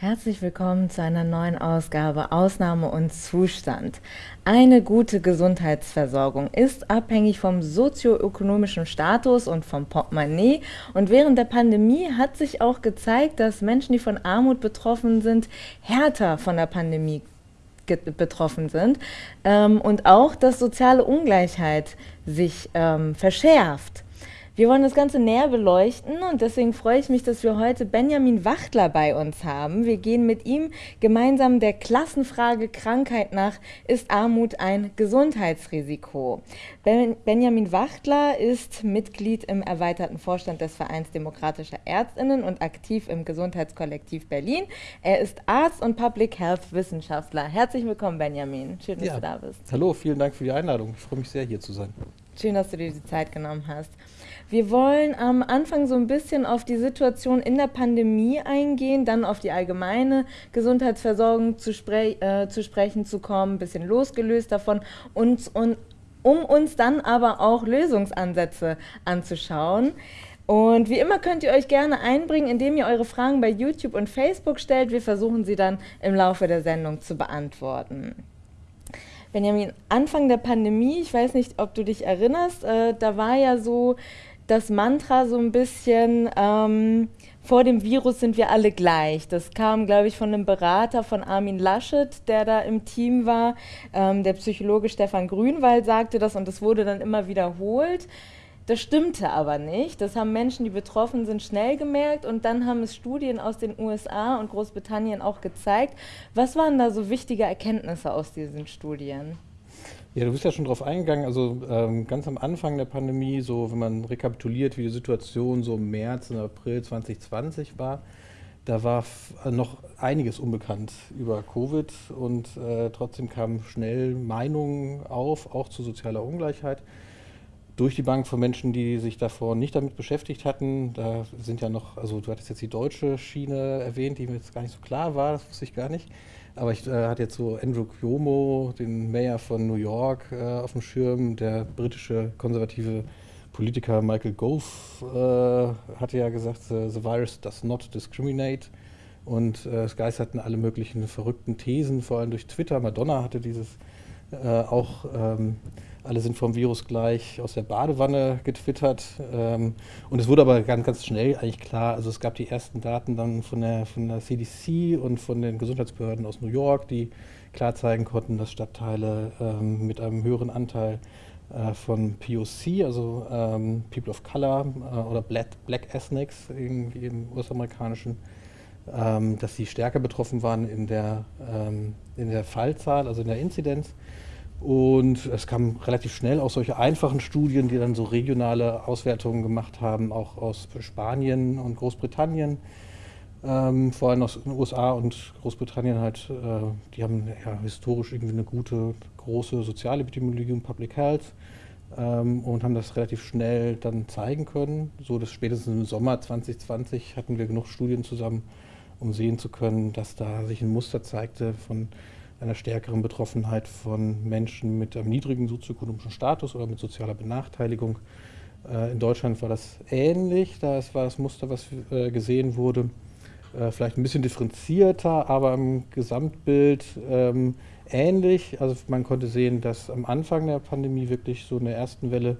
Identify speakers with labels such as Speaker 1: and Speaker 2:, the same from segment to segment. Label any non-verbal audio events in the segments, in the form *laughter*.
Speaker 1: Herzlich willkommen zu einer neuen Ausgabe Ausnahme und Zustand. Eine gute Gesundheitsversorgung ist abhängig vom sozioökonomischen Status und vom Portemonnaie. Und während der Pandemie hat sich auch gezeigt, dass Menschen, die von Armut betroffen sind, härter von der Pandemie betroffen sind ähm, und auch, dass soziale Ungleichheit sich ähm, verschärft. Wir wollen das Ganze näher beleuchten und deswegen freue ich mich, dass wir heute Benjamin Wachtler bei uns haben. Wir gehen mit ihm gemeinsam der Klassenfrage Krankheit nach, ist Armut ein Gesundheitsrisiko? Ben Benjamin Wachtler ist Mitglied im erweiterten Vorstand des Vereins Demokratischer Ärztinnen und aktiv im Gesundheitskollektiv Berlin. Er ist Arzt und Public Health Wissenschaftler. Herzlich willkommen, Benjamin. Schön, dass ja. du da bist.
Speaker 2: Hallo, vielen Dank für die Einladung. Ich freue mich sehr, hier zu sein.
Speaker 1: Schön, dass du dir die Zeit genommen hast. Wir wollen am Anfang so ein bisschen auf die Situation in der Pandemie eingehen, dann auf die allgemeine Gesundheitsversorgung zu, spre äh, zu sprechen zu kommen, ein bisschen losgelöst davon und, und um uns dann aber auch Lösungsansätze anzuschauen. Und wie immer könnt ihr euch gerne einbringen, indem ihr eure Fragen bei YouTube und Facebook stellt. Wir versuchen sie dann im Laufe der Sendung zu beantworten. Benjamin, Anfang der Pandemie, ich weiß nicht, ob du dich erinnerst, äh, da war ja so das Mantra so ein bisschen, ähm, vor dem Virus sind wir alle gleich. Das kam, glaube ich, von einem Berater von Armin Laschet, der da im Team war. Ähm, der Psychologe Stefan Grünwald sagte das und das wurde dann immer wiederholt. Das stimmte aber nicht. Das haben Menschen, die betroffen sind, schnell gemerkt und dann haben es Studien aus den USA und Großbritannien auch gezeigt. Was waren da so wichtige Erkenntnisse aus diesen Studien?
Speaker 2: Ja, du bist ja schon drauf eingegangen. Also ähm, ganz am Anfang der Pandemie, so wenn man rekapituliert, wie die Situation so im März und April 2020 war, da war äh, noch einiges unbekannt über Covid und äh, trotzdem kamen schnell Meinungen auf, auch zu sozialer Ungleichheit. Durch die Bank von Menschen, die sich davor nicht damit beschäftigt hatten. Da sind ja noch, also du hattest jetzt die deutsche Schiene erwähnt, die mir jetzt gar nicht so klar war, das wusste ich gar nicht. Aber ich äh, hatte jetzt so Andrew Cuomo, den Mayor von New York, äh, auf dem Schirm. Der britische konservative Politiker Michael Gove äh, hatte ja gesagt, the virus does not discriminate. Und äh, es geisterten alle möglichen verrückten Thesen, vor allem durch Twitter. Madonna hatte dieses äh, auch ähm, alle sind vom Virus gleich aus der Badewanne getwittert. Ähm, und es wurde aber ganz, ganz schnell eigentlich klar, also es gab die ersten Daten dann von der, von der CDC und von den Gesundheitsbehörden aus New York, die klar zeigen konnten, dass Stadtteile ähm, mit einem höheren Anteil äh, von POC, also ähm, People of Color äh, oder Black, Black Ethnics irgendwie im US-amerikanischen, ähm, dass sie stärker betroffen waren in der, ähm, in der Fallzahl, also in der Inzidenz. Und es kam relativ schnell auch solche einfachen Studien, die dann so regionale Auswertungen gemacht haben, auch aus Spanien und Großbritannien. Ähm, vor allem aus den USA und Großbritannien halt, äh, die haben ja historisch irgendwie eine gute, große Sozialepidemiologie und Public Health ähm, und haben das relativ schnell dann zeigen können. So dass spätestens im Sommer 2020 hatten wir genug Studien zusammen, um sehen zu können, dass da sich ein Muster zeigte von einer stärkeren Betroffenheit von Menschen mit einem niedrigen sozioökonomischen Status oder mit sozialer Benachteiligung. Äh, in Deutschland war das ähnlich, da war das Muster, was äh, gesehen wurde, äh, vielleicht ein bisschen differenzierter, aber im Gesamtbild ähm, ähnlich. Also man konnte sehen, dass am Anfang der Pandemie wirklich so in der ersten Welle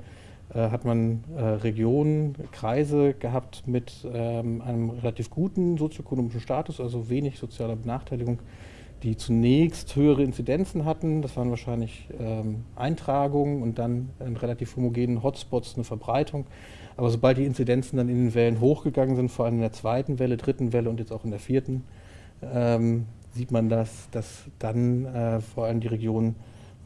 Speaker 2: hat man Regionen, Kreise gehabt mit ähm, einem relativ guten sozioökonomischen Status, also wenig sozialer Benachteiligung die zunächst höhere Inzidenzen hatten. Das waren wahrscheinlich ähm, Eintragungen und dann in relativ homogenen Hotspots eine Verbreitung. Aber sobald die Inzidenzen dann in den Wellen hochgegangen sind, vor allem in der zweiten Welle, dritten Welle und jetzt auch in der vierten, ähm, sieht man, dass, dass dann äh, vor allem die Regionen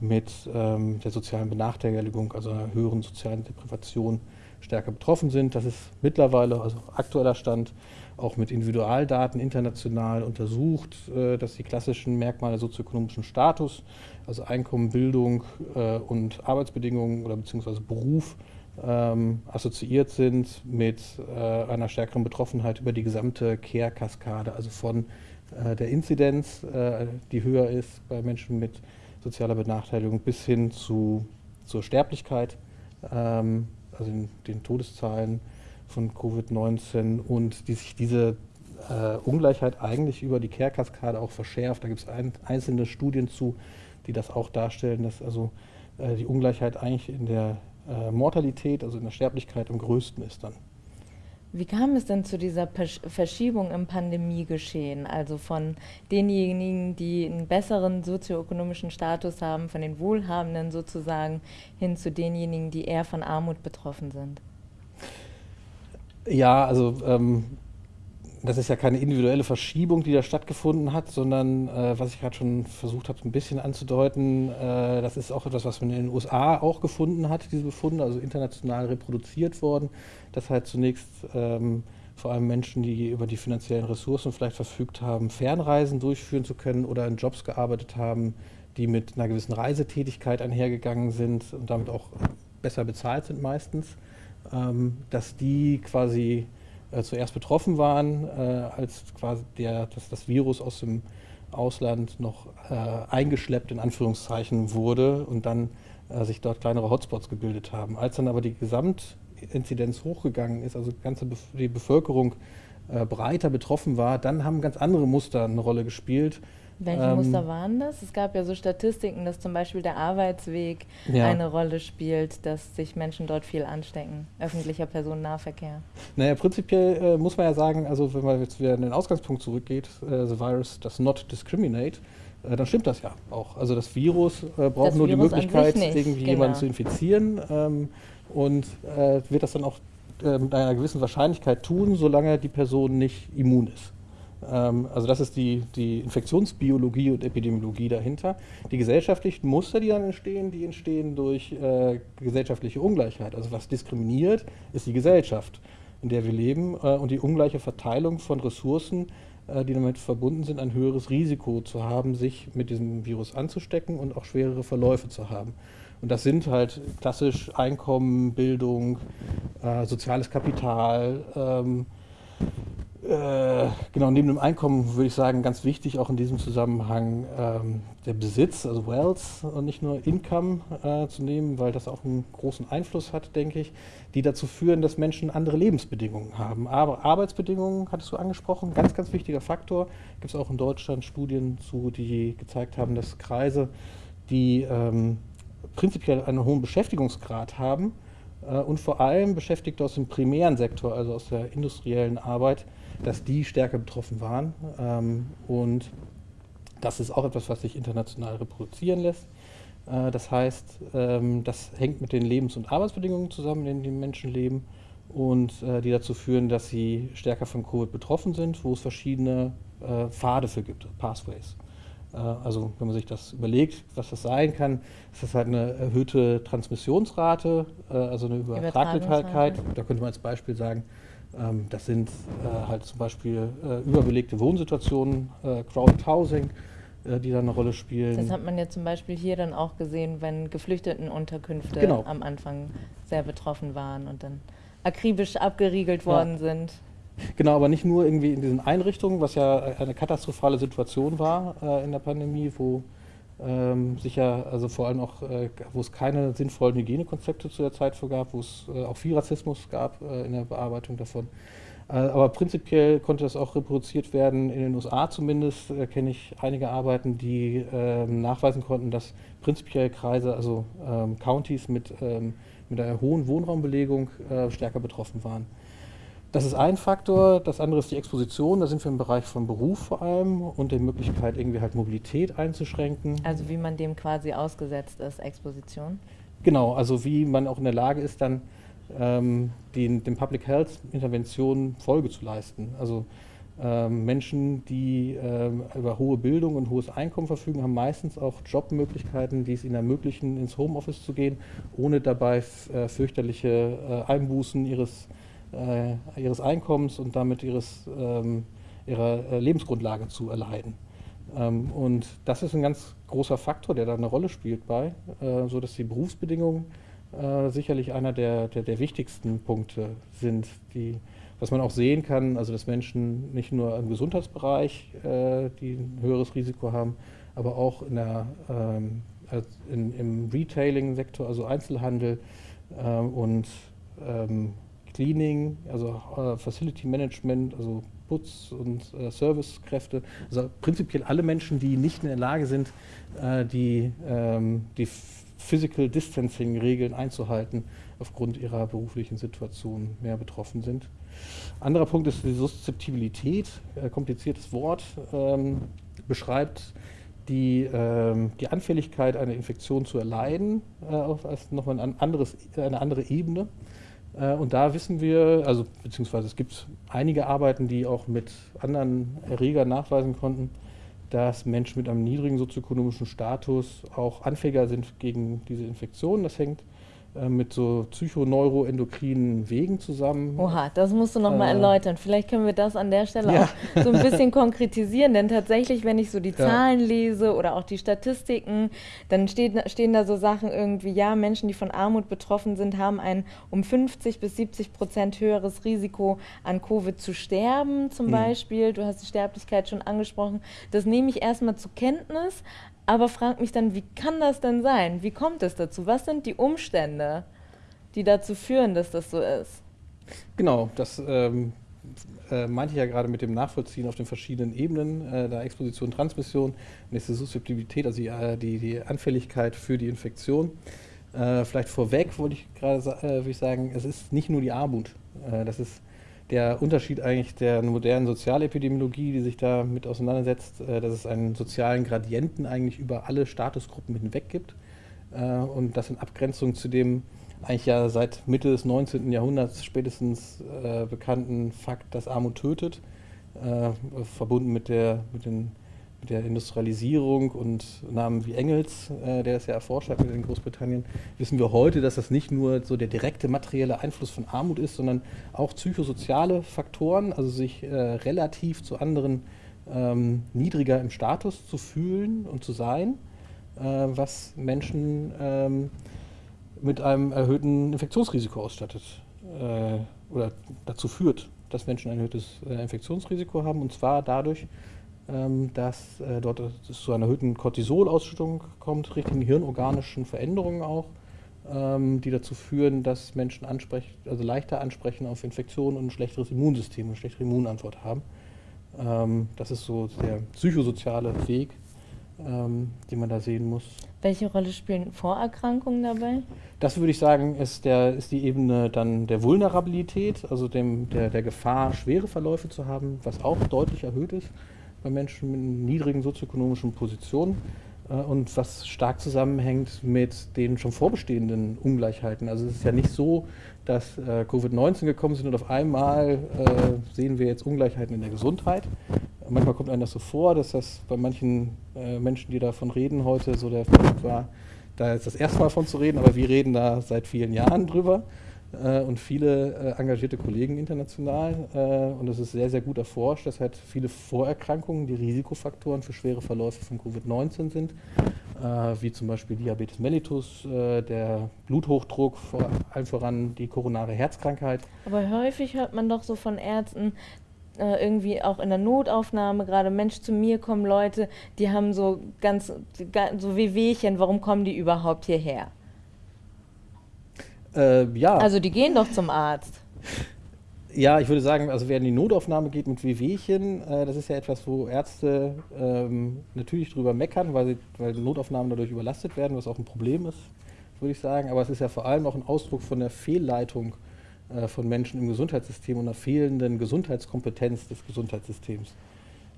Speaker 2: mit ähm, der sozialen Benachteiligung, also einer höheren sozialen Deprivation, stärker betroffen sind. Das ist mittlerweile, also aktueller Stand, auch mit Individualdaten international untersucht, äh, dass die klassischen Merkmale sozioökonomischen Status, also Einkommen, Bildung äh, und Arbeitsbedingungen oder beziehungsweise Beruf, ähm, assoziiert sind mit äh, einer stärkeren Betroffenheit über die gesamte Care-Kaskade, also von äh, der Inzidenz, äh, die höher ist bei Menschen mit sozialer Benachteiligung, bis hin zu, zur Sterblichkeit, ähm, also den, den Todeszahlen von Covid-19 und die sich diese äh, Ungleichheit eigentlich über die Care-Kaskade auch verschärft. Da gibt es ein, einzelne Studien zu, die das auch darstellen, dass also äh, die Ungleichheit eigentlich in der äh, Mortalität, also in der Sterblichkeit am größten ist dann.
Speaker 1: Wie kam es denn zu dieser Verschiebung im Pandemiegeschehen? Also von denjenigen, die einen besseren sozioökonomischen Status haben, von den Wohlhabenden sozusagen, hin zu denjenigen, die eher von Armut betroffen sind?
Speaker 2: Ja, also ähm, das ist ja keine individuelle Verschiebung, die da stattgefunden hat, sondern äh, was ich gerade schon versucht habe, ein bisschen anzudeuten, äh, das ist auch etwas, was man in den USA auch gefunden hat, diese Befunde, also international reproduziert worden, dass halt zunächst ähm, vor allem Menschen, die über die finanziellen Ressourcen vielleicht verfügt haben, Fernreisen durchführen zu können oder in Jobs gearbeitet haben, die mit einer gewissen Reisetätigkeit einhergegangen sind und damit auch besser bezahlt sind meistens, dass die quasi äh, zuerst betroffen waren, äh, als quasi der, dass das Virus aus dem Ausland noch äh, eingeschleppt in Anführungszeichen wurde und dann sich dort kleinere Hotspots gebildet haben. Als dann aber die Gesamtinzidenz hochgegangen ist, also ganze die Bevölkerung breiter betroffen war, dann haben ganz andere Muster eine Rolle gespielt.
Speaker 1: Welche ähm, Muster waren das? Es gab ja so Statistiken, dass zum Beispiel der Arbeitsweg ja. eine Rolle spielt, dass sich Menschen dort viel anstecken, öffentlicher Personennahverkehr.
Speaker 2: Naja, prinzipiell äh, muss man ja sagen, also wenn man jetzt wieder in den Ausgangspunkt zurückgeht, äh, the virus does not discriminate, äh, dann stimmt das ja auch. Also das Virus äh, braucht das nur Virus die Möglichkeit, irgendwie genau. jemanden zu infizieren ähm, und äh, wird das dann auch äh, mit einer gewissen Wahrscheinlichkeit tun, solange die Person nicht immun ist. Ähm, also das ist die, die Infektionsbiologie und Epidemiologie dahinter. Die gesellschaftlichen Muster, die dann entstehen, die entstehen durch äh, gesellschaftliche Ungleichheit. Also was diskriminiert, ist die Gesellschaft, in der wir leben äh, und die ungleiche Verteilung von Ressourcen, äh, die damit verbunden sind, ein höheres Risiko zu haben, sich mit diesem Virus anzustecken und auch schwerere Verläufe zu haben. Und das sind halt klassisch Einkommen, Bildung, äh, soziales Kapital, ähm, äh, genau, neben dem Einkommen würde ich sagen, ganz wichtig auch in diesem Zusammenhang ähm, der Besitz, also Wealth und nicht nur Income äh, zu nehmen, weil das auch einen großen Einfluss hat, denke ich, die dazu führen, dass Menschen andere Lebensbedingungen haben. Aber Arbeitsbedingungen, hattest du angesprochen, ganz, ganz wichtiger Faktor. Gibt es auch in Deutschland Studien zu, die gezeigt haben, dass Kreise, die ähm, prinzipiell einen hohen Beschäftigungsgrad haben äh, und vor allem Beschäftigte aus dem primären Sektor, also aus der industriellen Arbeit, dass die stärker betroffen waren. Ähm, und das ist auch etwas, was sich international reproduzieren lässt. Äh, das heißt, ähm, das hängt mit den Lebens- und Arbeitsbedingungen zusammen, in denen die Menschen leben und äh, die dazu führen, dass sie stärker von Covid betroffen sind, wo es verschiedene äh, Pfade für gibt, Pathways. Äh, also wenn man sich das überlegt, was das sein kann, ist das halt eine erhöhte Transmissionsrate, äh, also eine Übertragbarkeit. Da könnte man als Beispiel sagen, das sind äh, halt zum Beispiel äh, überbelegte Wohnsituationen, äh, Crowded Housing, äh, die da eine Rolle spielen.
Speaker 1: Das hat man ja zum Beispiel hier dann auch gesehen, wenn Geflüchtetenunterkünfte genau. am Anfang sehr betroffen waren und dann akribisch abgeriegelt worden ja. sind.
Speaker 2: Genau, aber nicht nur irgendwie in diesen Einrichtungen, was ja eine katastrophale Situation war äh, in der Pandemie, wo ähm, sicher, also vor allem auch, äh, wo es keine sinnvollen Hygienekonzepte zu der Zeit für gab, wo es äh, auch viel Rassismus gab äh, in der Bearbeitung davon. Äh, aber prinzipiell konnte das auch reproduziert werden, in den USA zumindest äh, kenne ich einige Arbeiten, die ähm, nachweisen konnten, dass prinzipiell Kreise, also ähm, Counties mit, ähm, mit einer hohen Wohnraumbelegung äh, stärker betroffen waren. Das ist ein Faktor. Das andere ist die Exposition. Da sind wir im Bereich von Beruf vor allem und der Möglichkeit, irgendwie halt Mobilität einzuschränken.
Speaker 1: Also wie man dem quasi ausgesetzt ist, Exposition?
Speaker 2: Genau, also wie man auch in der Lage ist, dann ähm, den, den Public Health Interventionen Folge zu leisten. Also ähm, Menschen, die ähm, über hohe Bildung und hohes Einkommen verfügen, haben meistens auch Jobmöglichkeiten, die es ihnen ermöglichen, ins Homeoffice zu gehen, ohne dabei äh, fürchterliche äh, Einbußen ihres äh, ihres Einkommens und damit ihres, ähm, ihrer äh, Lebensgrundlage zu erleiden. Ähm, und das ist ein ganz großer Faktor, der da eine Rolle spielt bei, äh, so dass die Berufsbedingungen äh, sicherlich einer der, der, der, wichtigsten Punkte sind, die, was man auch sehen kann, also dass Menschen nicht nur im Gesundheitsbereich äh, die ein höheres Risiko haben, aber auch in der, ähm, in, im Retailing-Sektor, also Einzelhandel ähm, und ähm, Cleaning, also äh, Facility Management, also Putz- und äh, Servicekräfte, also prinzipiell alle Menschen, die nicht in der Lage sind, äh, die, ähm, die Physical Distancing-Regeln einzuhalten, aufgrund ihrer beruflichen Situation mehr betroffen sind. Anderer Punkt ist die Suszeptibilität, äh, kompliziertes Wort, ähm, beschreibt die, ähm, die Anfälligkeit, eine Infektion zu erleiden, äh, auf nochmal ein anderes, eine andere Ebene. Äh, und da wissen wir, also beziehungsweise es gibt einige Arbeiten, die auch mit anderen Erregern nachweisen konnten, dass Menschen mit einem niedrigen sozioökonomischen Status auch anfälliger sind gegen diese Infektionen. Das hängt mit so psychoneuroendokrinen Wegen zusammen.
Speaker 1: Oha, das musst du nochmal äh, erläutern. Vielleicht können wir das an der Stelle ja. auch so ein bisschen konkretisieren, denn tatsächlich, wenn ich so die ja. Zahlen lese oder auch die Statistiken, dann steht, stehen da so Sachen irgendwie, ja, Menschen, die von Armut betroffen sind, haben ein um 50 bis 70 Prozent höheres Risiko an Covid zu sterben, zum mhm. Beispiel. Du hast die Sterblichkeit schon angesprochen. Das nehme ich erstmal zur Kenntnis, aber fragt mich dann, wie kann das denn sein? Wie kommt es dazu? Was sind die Umstände, die dazu führen, dass das so ist?
Speaker 2: Genau, das ähm, äh, meinte ich ja gerade mit dem Nachvollziehen auf den verschiedenen Ebenen, äh, der Exposition, Transmission, nächste Suszeptibilität, also die, äh, die, die, Anfälligkeit für die Infektion. Äh, vielleicht vorweg wollte ich gerade äh, sagen, es ist nicht nur die Armut. Äh, das ist der Unterschied eigentlich der modernen Sozialepidemiologie, die sich da mit auseinandersetzt, äh, dass es einen sozialen Gradienten eigentlich über alle Statusgruppen hinweg gibt äh, und das in Abgrenzung zu dem eigentlich ja seit Mitte des 19. Jahrhunderts spätestens äh, bekannten Fakt, dass Armut tötet, verbunden mit, der, mit den mit der Industrialisierung und Namen wie Engels, äh, der es ja erforscht hat in Großbritannien, wissen wir heute, dass das nicht nur so der direkte materielle Einfluss von Armut ist, sondern auch psychosoziale Faktoren, also sich äh, relativ zu anderen ähm, niedriger im Status zu fühlen und zu sein, äh, was Menschen ähm, mit einem erhöhten Infektionsrisiko ausstattet äh, oder dazu führt, dass Menschen ein erhöhtes äh, Infektionsrisiko haben und zwar dadurch, dass äh, dort zu einer erhöhten Cortisolausschüttung kommt, richtigen hirnorganischen Veränderungen auch, ähm, die dazu führen, dass Menschen also leichter ansprechen auf Infektionen und ein schlechteres Immunsystem, eine schlechtere Immunantwort haben. Ähm, das ist so der psychosoziale Weg, den man da sehen muss.
Speaker 1: Welche Rolle spielen Vorerkrankungen dabei?
Speaker 2: Das würde ich sagen, ist, der, ist die Ebene dann der Vulnerabilität, also dem, der, der Gefahr, schwere Verläufe zu haben, was auch deutlich erhöht ist bei Menschen mit niedrigen sozioökonomischen Positionen äh, und was stark zusammenhängt mit den schon vorbestehenden Ungleichheiten. Also es ist ja nicht so, dass äh, Covid-19 gekommen sind und auf einmal äh, sehen wir jetzt Ungleichheiten in der Gesundheit. Manchmal kommt einem das so vor, dass das bei manchen äh, Menschen, die davon reden heute, so der Punkt war, da ist das erste Mal von zu reden, aber wir reden da seit vielen Jahren drüber äh, und viele äh, engagierte Kollegen international. Äh, und es ist sehr, sehr gut erforscht, dass halt viele Vorerkrankungen, die Risikofaktoren für schwere Verläufe von Covid-19 sind, äh, wie zum Beispiel Diabetes mellitus, der Bluthochdruck, vor allem voran die koronare Herzkrankheit.
Speaker 1: Aber häufig hört man doch so von Ärzten, irgendwie auch in der Notaufnahme, gerade Mensch, zu mir kommen Leute, die haben so ganz, so Wehwehchen, warum kommen die überhaupt hierher?
Speaker 2: Äh, ja.
Speaker 1: Also die gehen doch zum Arzt.
Speaker 2: Ja, ich würde sagen, also wer in die Notaufnahme geht mit Wehwehchen, äh, das ist ja etwas, wo Ärzte ähm, natürlich drüber meckern, weil, sie, weil Notaufnahmen dadurch überlastet werden, was auch ein Problem ist, würde ich sagen. Aber es ist ja vor allem auch ein Ausdruck von der Fehlleitung äh, von Menschen im Gesundheitssystem und einer fehlenden Gesundheitskompetenz des Gesundheitssystems.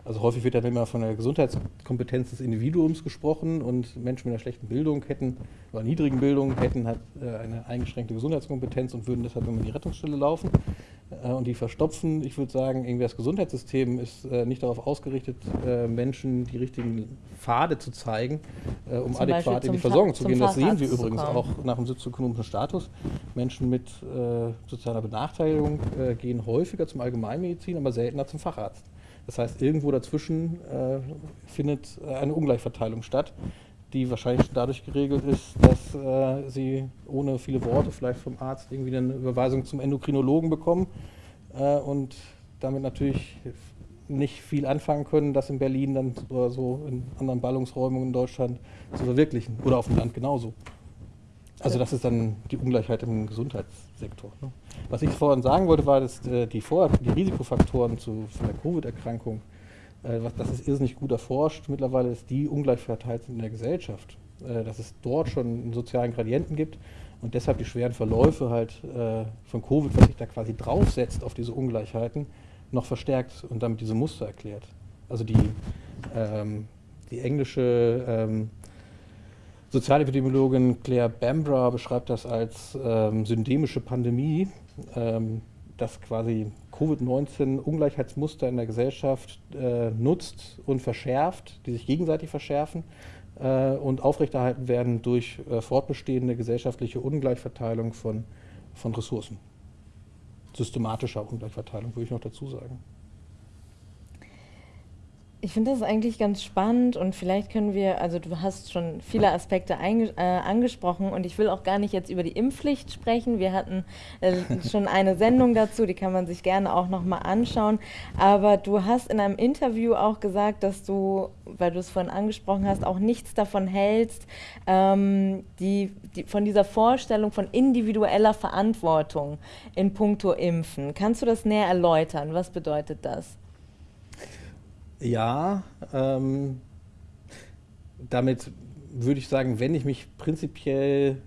Speaker 2: Also häufig wird dann immer von der Gesundheitskompetenz des Individuums gesprochen und Menschen mit einer schlechten Bildung hätten, oder niedrigen Bildung hätten halt äh, eine eingeschränkte Gesundheitskompetenz und würden deshalb immer in die Rettungsstelle laufen äh, und die verstopfen. Ich würde sagen, irgendwie das Gesundheitssystem ist äh, nicht darauf ausgerichtet, Menschen die richtigen Pfade zu zeigen, um Zum adäquat in die Versorgung zu gehen. Das sehen wir übrigens auch nach dem sozioökonomischen Status. Menschen mit sozialer Benachteiligung gehen häufiger zum Allgemeinmedizin, aber seltener zum Facharzt. Das heißt, irgendwo dazwischen äh, findet äh, eine Ungleichverteilung statt, die wahrscheinlich dadurch geregelt ist, dass äh, sie ohne viele Worte vielleicht vom Arzt irgendwie eine Überweisung zum Endokrinologen bekommen äh, und damit natürlich nicht viel anfangen können, das in Berlin dann oder so in anderen Ballungsräumen in Deutschland zu verwirklichen oder auf dem Land genauso. Also das ist dann die Ungleichheit im Gesundheitssektor. Ne? Was ich vorhin sagen wollte, war, dass äh, die, Vor die Risikofaktoren zu, von der Covid-Erkrankung, äh, das ist irrsinnig gut erforscht. Mittlerweile ist die ungleich verteilt in der Gesellschaft. Äh, dass es dort schon einen sozialen Gradienten gibt und deshalb die schweren Verläufe halt äh, von Covid, was sich da quasi draufsetzt auf diese Ungleichheiten, noch verstärkt und damit diese Muster erklärt. Also die, ähm, die englische ähm, Sozialepidemiologin Claire Bambra beschreibt das als ähm, syndemische Pandemie, ähm, dass quasi Covid-19 Ungleichheitsmuster in der Gesellschaft äh, nutzt und verschärft, die sich gegenseitig verschärfen äh, und aufrechterhalten werden durch äh, fortbestehende gesellschaftliche Ungleichverteilung von, von Ressourcen. Systematischer Ungleichverteilung, würde ich noch dazu sagen.
Speaker 1: Ich finde das eigentlich ganz spannend und vielleicht können wir, also du hast schon viele Aspekte äh, angesprochen und ich will auch gar nicht jetzt über die Impfpflicht sprechen. Wir hatten äh, *laughs* schon eine Sendung dazu, die kann man sich gerne auch nochmal anschauen. Aber du hast in einem Interview auch gesagt, dass du, weil du es vorhin angesprochen hast, auch nichts davon hältst, ähm, die, die, von dieser Vorstellung von individueller Verantwortung in puncto Impfen. Kannst du das näher erläutern? Was bedeutet das?
Speaker 2: Ja, ähm, damit würde ich sagen, wenn ich mich prinzipiell,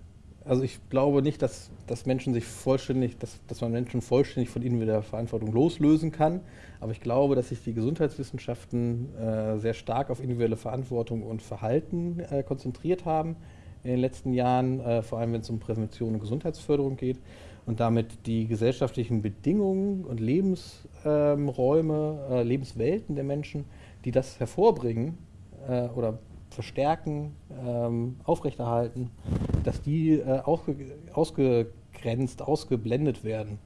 Speaker 2: also ich glaube nicht, dass, dass Menschen sich vollständig, dass, dass man Menschen vollständig von individueller Verantwortung loslösen kann, aber ich glaube, dass sich die Gesundheitswissenschaften äh, sehr stark auf individuelle Verantwortung und Verhalten äh, konzentriert haben in den letzten Jahren, äh, vor allem wenn es um Prävention und Gesundheitsförderung geht und damit die gesellschaftlichen Bedingungen und Lebensräume, äh, Lebenswelten der Menschen, die das hervorbringen äh, oder verstärken, ähm, aufrechterhalten, dass die äh, ausgegrenzt, ausgeblendet werden.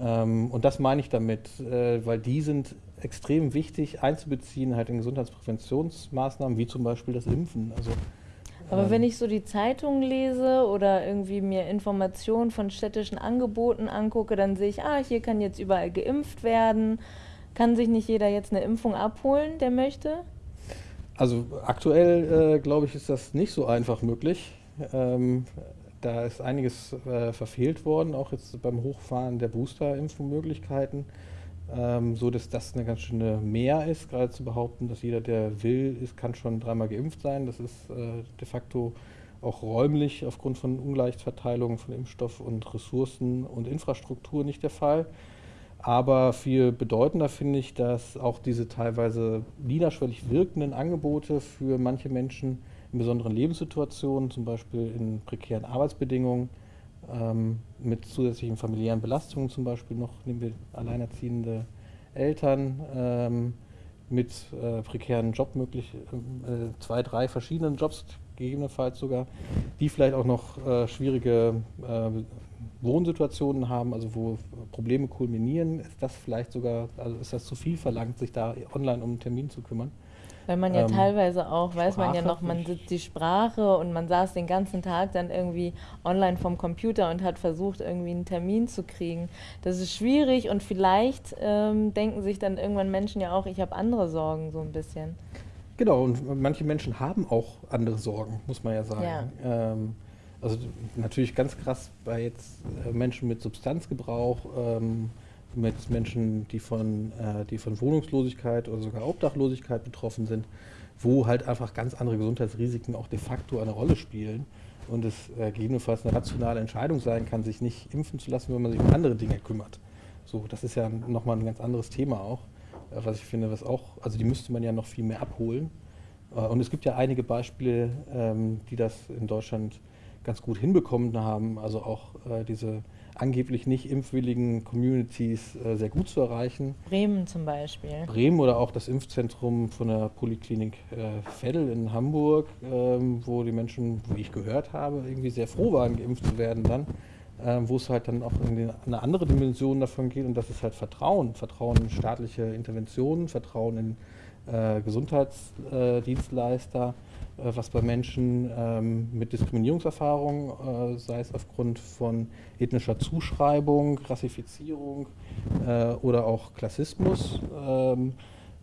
Speaker 2: Ähm, und das meine ich damit, äh, weil die sind extrem wichtig einzubeziehen halt in Gesundheitspräventionsmaßnahmen, wie zum Beispiel das Impfen. Also
Speaker 1: aber ähm, wenn ich so die Zeitungen lese oder irgendwie mir Informationen von städtischen Angeboten angucke, dann sehe ich, ah, hier kann jetzt überall geimpft werden. Kann sich nicht jeder jetzt eine Impfung abholen, der möchte?
Speaker 2: Also aktuell, äh, glaube ich, ist das nicht so einfach möglich. Ähm, da ist einiges äh, verfehlt worden, auch jetzt beim Hochfahren der Booster-Impfmöglichkeiten ähm, so dass das eine ganz schöne Mehr ist, gerade zu behaupten, dass jeder, der will, ist, kann schon dreimal geimpft sein. Das ist äh, de facto auch räumlich aufgrund von Ungleichverteilung von Impfstoff und Ressourcen und Infrastruktur nicht der Fall. Aber viel bedeutender finde ich, dass auch diese teilweise niederschwellig wirkenden Angebote für manche Menschen in besonderen Lebenssituationen, zum Beispiel in prekären Arbeitsbedingungen, ähm, mit zusätzlichen familiären Belastungen zum Beispiel noch, nehmen wir alleinerziehende Eltern ähm, mit äh, prekären Jobmöglichkeiten, äh, zwei, drei verschiedenen Jobs gegebenenfalls sogar, die vielleicht auch noch äh, schwierige äh, Wohnsituationen haben, also wo Probleme kulminieren, ist das vielleicht sogar, also ist das zu viel verlangt, sich da online um einen Termin zu kümmern.
Speaker 1: Weil man ja ähm, teilweise auch, weiß Sprache man ja noch, man sitzt die Sprache und man saß den ganzen Tag dann irgendwie online vom Computer und hat versucht, irgendwie einen Termin zu kriegen. Das ist schwierig und vielleicht ähm, denken sich dann irgendwann Menschen ja auch, ich habe andere Sorgen so ein bisschen.
Speaker 2: Genau, und manche Menschen haben auch andere Sorgen, muss man ja sagen. Ja. Ähm, also natürlich ganz krass bei jetzt äh, Menschen mit Substanzgebrauch, ähm, mit Menschen, die von, äh, die von Wohnungslosigkeit oder sogar Obdachlosigkeit betroffen sind, wo halt einfach ganz andere Gesundheitsrisiken auch de facto eine Rolle spielen und es äh, gegebenenfalls eine rationale Entscheidung sein kann, sich nicht impfen zu lassen, wenn man sich um andere Dinge kümmert. So, das ist ja nochmal ein ganz anderes Thema auch, äh, was ich finde, was auch, also die müsste man ja noch viel mehr abholen. Äh, und es gibt ja einige Beispiele, ähm, die das in Deutschland ganz gut hinbekommen haben, also auch äh, diese angeblich nicht impfwilligen Communities äh, sehr gut zu erreichen.
Speaker 1: Bremen zum Beispiel.
Speaker 2: Bremen oder auch das Impfzentrum von der Poliklinik äh, Veddel in Hamburg, ähm, wo die Menschen, wie ich gehört habe, irgendwie sehr froh waren, geimpft zu werden dann. Ähm, wo es halt dann auch in eine andere Dimension davon geht und das ist halt Vertrauen. Vertrauen in staatliche Interventionen, Vertrauen in äh, Gesundheitsdienstleister. Äh, was bei Menschen ähm, mit Diskriminierungserfahrung, äh, sei es aufgrund von ethnischer Zuschreibung, Rassifizierung äh, oder auch Klassismus, ähm,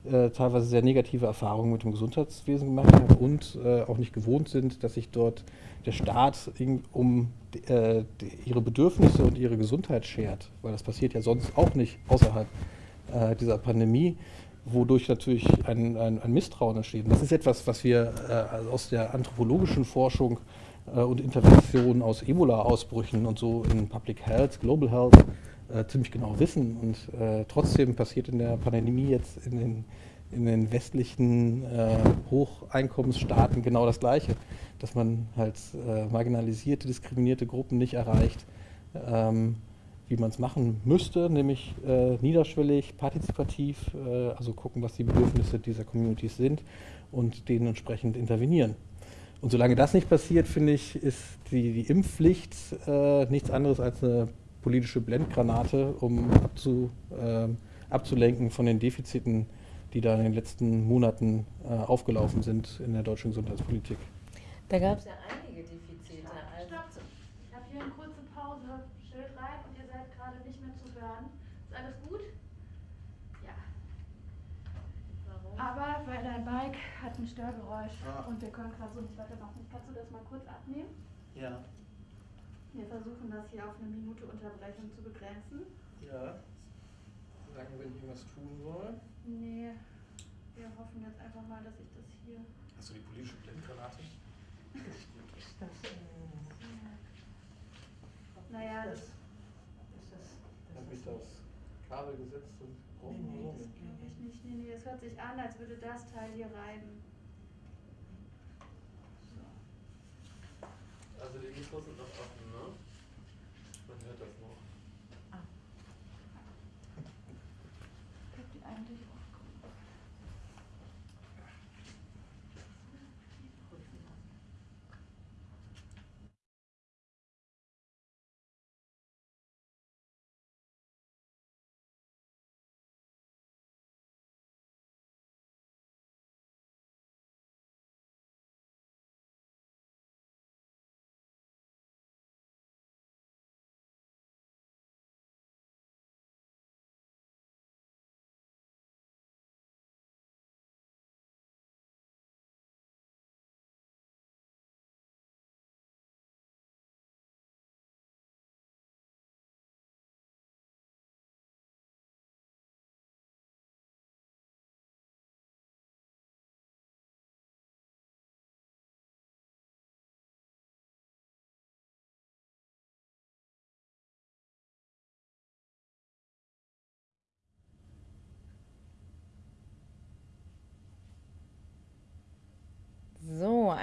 Speaker 2: äh, teilweise sehr negative Erfahrungen mit dem Gesundheitswesen gemacht haben und äh, auch nicht gewohnt sind, dass sich dort der Staat um äh, ihre Bedürfnisse und ihre Gesundheit schert, weil das passiert ja sonst auch nicht außerhalb dieser Pandemie, wodurch natürlich ein, ein, ein, Misstrauen entsteht. Das ist etwas, was wir äh, aus der anthropologischen Forschung äh, und Intervention aus Ebola-Ausbrüchen und so in Public Health, Global Health äh, ziemlich genau wissen. Und äh, trotzdem passiert in der Pandemie jetzt in den, in den westlichen äh, Hocheinkommensstaaten genau das Gleiche, dass man halt äh, marginalisierte, diskriminierte Gruppen nicht erreicht, ähm, wie man es machen müsste, nämlich äh, niederschwellig, partizipativ, äh, also gucken, was die Bedürfnisse dieser Communities sind und denen entsprechend intervenieren. Und solange das nicht passiert, finde ich, ist die, die Impfpflicht nichts anderes als eine politische Blendgranate, um abzu, äh, abzulenken von den Defiziten, die da in den letzten Monaten äh, aufgelaufen sind in der deutschen Gesundheitspolitik.
Speaker 1: Da gab es ja einige Defizite.
Speaker 3: Also Stopp. Ich habe hier eine kurze Pause. Schild rein und ihr seid gerade nicht mehr zu hören. Ist alles gut? Ja. Warum? Aber weil dein Bike hat ein Störgeräusch ah. und wir können gerade so nicht weitermachen. Kannst du das mal kurz abnehmen?
Speaker 2: Ja.
Speaker 3: Wir versuchen das hier auf eine Minute Unterbrechung zu begrenzen.
Speaker 2: Ja. Sagen, wenn ich irgendwas tun soll?
Speaker 3: Nee. Wir hoffen jetzt einfach mal, dass ich das hier.
Speaker 2: Hast du die politische Blendgranate?
Speaker 1: ist. *laughs* Ist das. Äh,
Speaker 3: ja. Naja, das. Ist
Speaker 2: das. das habe ich da aufs Kabel gesetzt und.
Speaker 3: Oh, nee, nee, das hört sich an, als würde das Teil hier reiben.
Speaker 2: Also die Mikros sind noch offen, ne? Man hört das noch.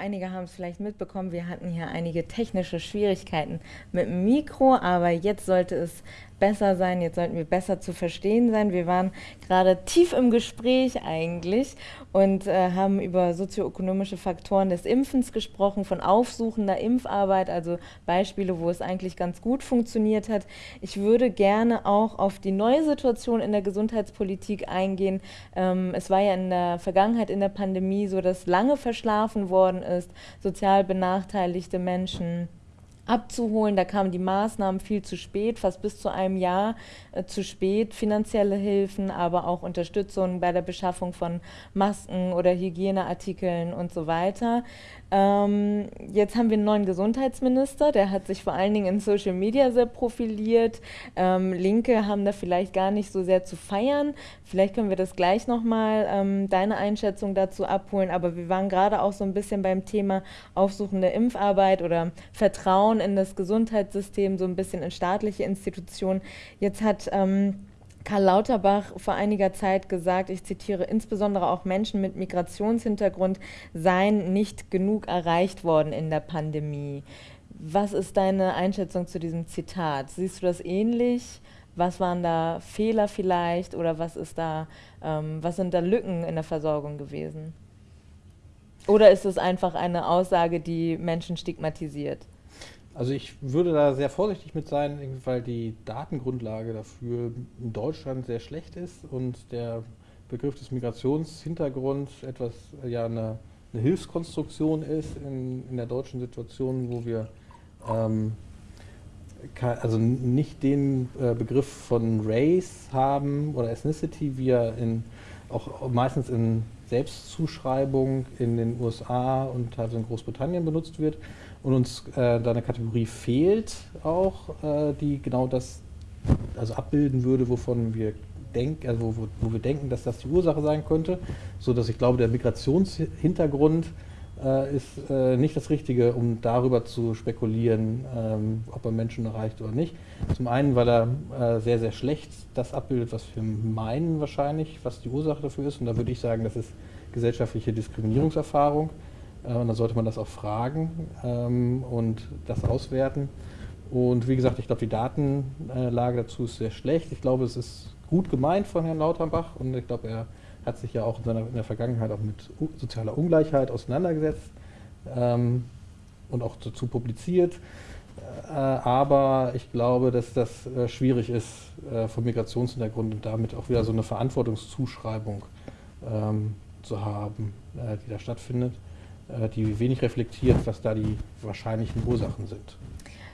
Speaker 1: Einige haben es vielleicht mitbekommen, wir hatten hier einige technische Schwierigkeiten mit dem Mikro, aber jetzt sollte es besser sein, jetzt sollten wir besser zu verstehen sein. Wir waren gerade tief im Gespräch eigentlich und äh, haben über sozioökonomische Faktoren des Impfens gesprochen, von aufsuchender Impfarbeit, also Beispiele, wo es eigentlich ganz gut funktioniert hat. Ich würde gerne auch auf die neue Situation in der Gesundheitspolitik eingehen. Ähm, es war ja in der Vergangenheit in der Pandemie so, dass lange verschlafen worden ist, sozial benachteiligte Menschen abzuholen. Da kamen die Maßnahmen viel zu spät, fast bis zu einem Jahr äh, zu spät. Finanzielle Hilfen, aber auch Unterstützung bei der Beschaffung von Masken oder Hygieneartikeln und so weiter. Ähm, jetzt haben wir einen neuen Gesundheitsminister, der hat sich vor allen Dingen in Social Media sehr profiliert. Ähm, Linke haben da vielleicht gar nicht so sehr zu feiern. Vielleicht können wir das gleich nochmal ähm, deine Einschätzung dazu abholen. Aber wir waren gerade auch so ein bisschen beim Thema aufsuchende Impfarbeit oder Vertrauen in das Gesundheitssystem, so ein bisschen in staatliche Institutionen. Jetzt hat ähm, Karl Lauterbach vor einiger Zeit gesagt, ich zitiere, insbesondere auch Menschen mit Migrationshintergrund seien nicht genug erreicht worden in der Pandemie. Was ist deine Einschätzung zu diesem Zitat? Siehst du das ähnlich? Was waren da Fehler vielleicht oder was ist da, ähm, was sind da Lücken in der Versorgung gewesen? Oder ist es einfach eine Aussage, die Menschen stigmatisiert?
Speaker 2: Also ich würde da sehr vorsichtig mit sein, weil die Datengrundlage dafür in Deutschland sehr schlecht ist und der Begriff des Migrationshintergrunds etwas ja eine, eine Hilfskonstruktion ist in, in, der deutschen Situation, wo wir ähm, also nicht den äh, Begriff von Race haben oder Ethnicity, wie er in auch meistens in Selbstzuschreibung in den USA und teilweise in Großbritannien benutzt wird und uns äh, da eine Kategorie fehlt auch, äh, die genau das also abbilden würde, wovon wir denken, also wo, wo, wir denken, dass das die Ursache sein könnte, so dass ich glaube, der Migrationshintergrund äh, ist äh, nicht das Richtige, um darüber zu spekulieren, ähm, ob er Menschen erreicht oder nicht. Zum einen, weil er äh, sehr, sehr schlecht das abbildet, was wir meinen wahrscheinlich, was die Ursache dafür ist. Und da würde ich sagen, das ist gesellschaftliche Diskriminierungserfahrung. Äh, und da sollte man das auch fragen ähm, und das auswerten. Und wie gesagt, ich glaube, die Datenlage dazu ist sehr schlecht. Ich glaube, es ist gut gemeint von Herrn Lauterbach und ich glaube, er hat sich ja auch in, seiner, in der Vergangenheit auch mit sozialer Ungleichheit auseinandergesetzt ähm, und auch dazu publiziert. Äh, aber ich glaube, dass das äh, schwierig ist äh, vom Migrationshintergrund und damit auch wieder so eine Verantwortungszuschreibung ähm, zu haben, äh, die da stattfindet, die wenig reflektiert, was da die wahrscheinlichen Ursachen sind.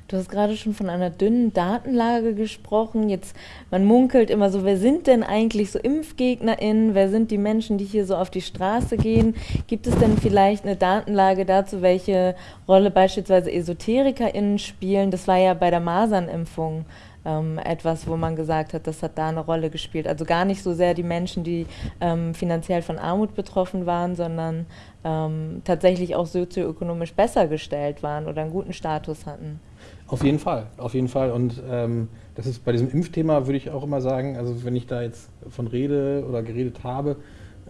Speaker 1: Du hast gerade schon von einer dünnen Datenlage gesprochen. Jetzt, man munkelt immer so, wer sind denn eigentlich so ImpfgegnerInnen? Wer sind die Menschen, die hier so auf die Straße gehen? Gibt es denn vielleicht eine Datenlage dazu, welche Rolle beispielsweise EsoterikerInnen spielen? Das war ja bei der Masernimpfung ähm, etwas, wo man gesagt hat, das hat da eine Rolle gespielt. Also gar nicht so sehr die Menschen, die ähm, finanziell von Armut betroffen waren, sondern ähm, tatsächlich auch sozioökonomisch besser gestellt waren oder einen guten Status hatten.
Speaker 2: Auf jeden Fall, auf jeden Fall. Und ähm, das ist bei diesem Impfthema, würde ich auch immer sagen, also wenn ich da jetzt von rede oder geredet habe,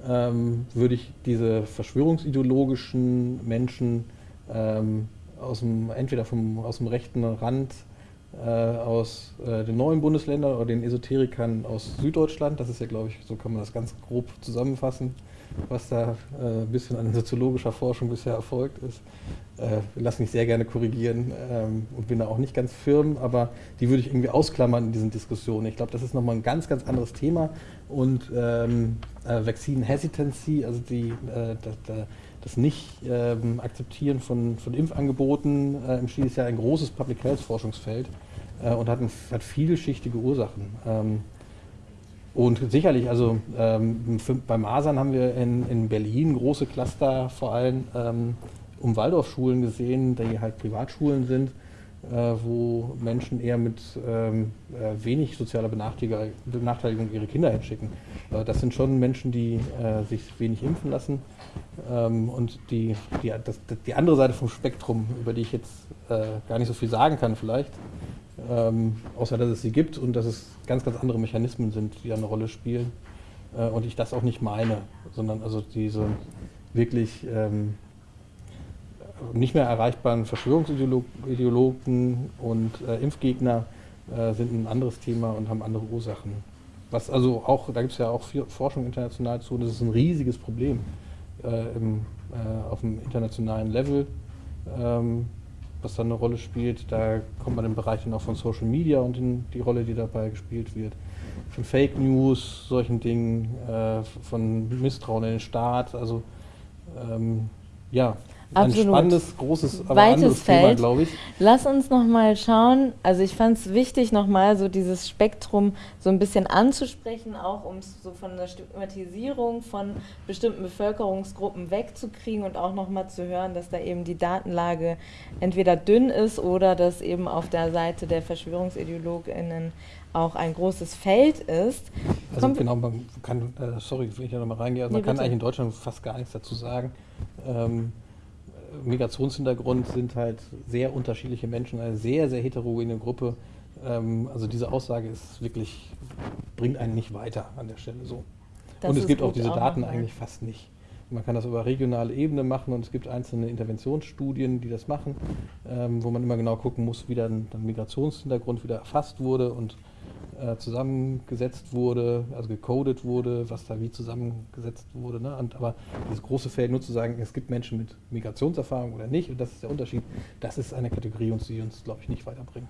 Speaker 2: ähm, würde ich diese verschwörungsideologischen Menschen ähm, aus dem, entweder vom, aus dem rechten Rand, aus äh, den neuen Bundesländern oder den Esoterikern aus Süddeutschland, das ist ja, glaube ich, so kann man das ganz grob zusammenfassen, was da äh, ein bisschen an soziologischer Forschung bisher erfolgt ist. Äh, lass mich sehr gerne korrigieren ähm, und bin da auch nicht ganz firm, aber die würde ich irgendwie ausklammern in diesen Diskussionen. Ich glaube, das ist nochmal ein ganz, ganz anderes Thema und ähm, äh, Vaccine Hesitancy, also die, äh, das, das Nicht-Akzeptieren ähm, von, von Impfangeboten äh, im Stil ist ja ein großes Public Health Forschungsfeld äh, und hat, ein, hat vielschichtige Ursachen. Ähm, und sicherlich, also ähm, für, beim Masern haben wir in, in Berlin große Cluster vor allem ähm, um Waldorfschulen gesehen, die halt Privatschulen sind, wo Menschen eher mit ähm, äh, wenig sozialer Benachteiligung, Benachteiligung, ihre Kinder hinschicken. Äh, das sind schon Menschen, die äh, sich wenig impfen lassen. Ähm, und die, die, das, die andere Seite vom Spektrum, über die ich jetzt äh, gar nicht so viel sagen kann vielleicht, ähm, außer dass es sie gibt und dass es ganz, ganz andere Mechanismen sind, die eine Rolle spielen. Äh, und ich das auch nicht meine, sondern also diese wirklich ähm, nicht mehr erreichbaren Verschwörungsideologen und äh, Impfgegner äh, sind ein anderes Thema und haben andere Ursachen. Was also auch, da gibt es ja auch Forschung international zu, das ist ein riesiges Problem äh, im, äh, auf dem internationalen Level. Ähm, was dann eine Rolle spielt. Da kommt man im Bereich dann auch von Social Media und in die Rolle, die dabei gespielt wird. Von Fake News, solchen Dingen, äh, von Misstrauen in den Staat. Also ähm, ja,
Speaker 1: Absolut.
Speaker 2: Ein spannendes, großes,
Speaker 1: aber Weites Feld. glaube ich. Lass uns nochmal schauen. Also ich fand es wichtig, nochmal so dieses Spektrum so ein bisschen anzusprechen, auch um es so von der Stigmatisierung von bestimmten Bevölkerungsgruppen wegzukriegen und auch nochmal zu hören, dass da eben die Datenlage entweder dünn ist oder dass eben auf der Seite der VerschwörungsideologInnen auch ein großes Feld ist.
Speaker 2: Also Kommt genau, man kann, äh, sorry, wenn ich da nochmal reingehe, also man kann eigentlich in Deutschland fast gar nichts dazu sagen. Ähm, Migrationshintergrund sind halt sehr unterschiedliche Menschen, eine sehr, sehr heterogene Gruppe. Ähm, also diese Aussage ist wirklich, bringt einen nicht weiter an der Stelle so. Das und es gibt auch diese Daten eigentlich fast nicht. Man kann das über regionale Ebene machen und es gibt einzelne Interventionsstudien, die das machen, ähm, wo man immer genau gucken muss, wie dann, dann Migrationshintergrund wieder erfasst wurde und äh, zusammengesetzt wurde, also gecodet wurde, was da wie zusammengesetzt wurde. Ne? Und, aber dieses große Feld nur zu sagen, es gibt Menschen mit Migrationserfahrung oder nicht, und das ist der Unterschied, das ist eine Kategorie, die uns, glaube ich, nicht weiterbringt.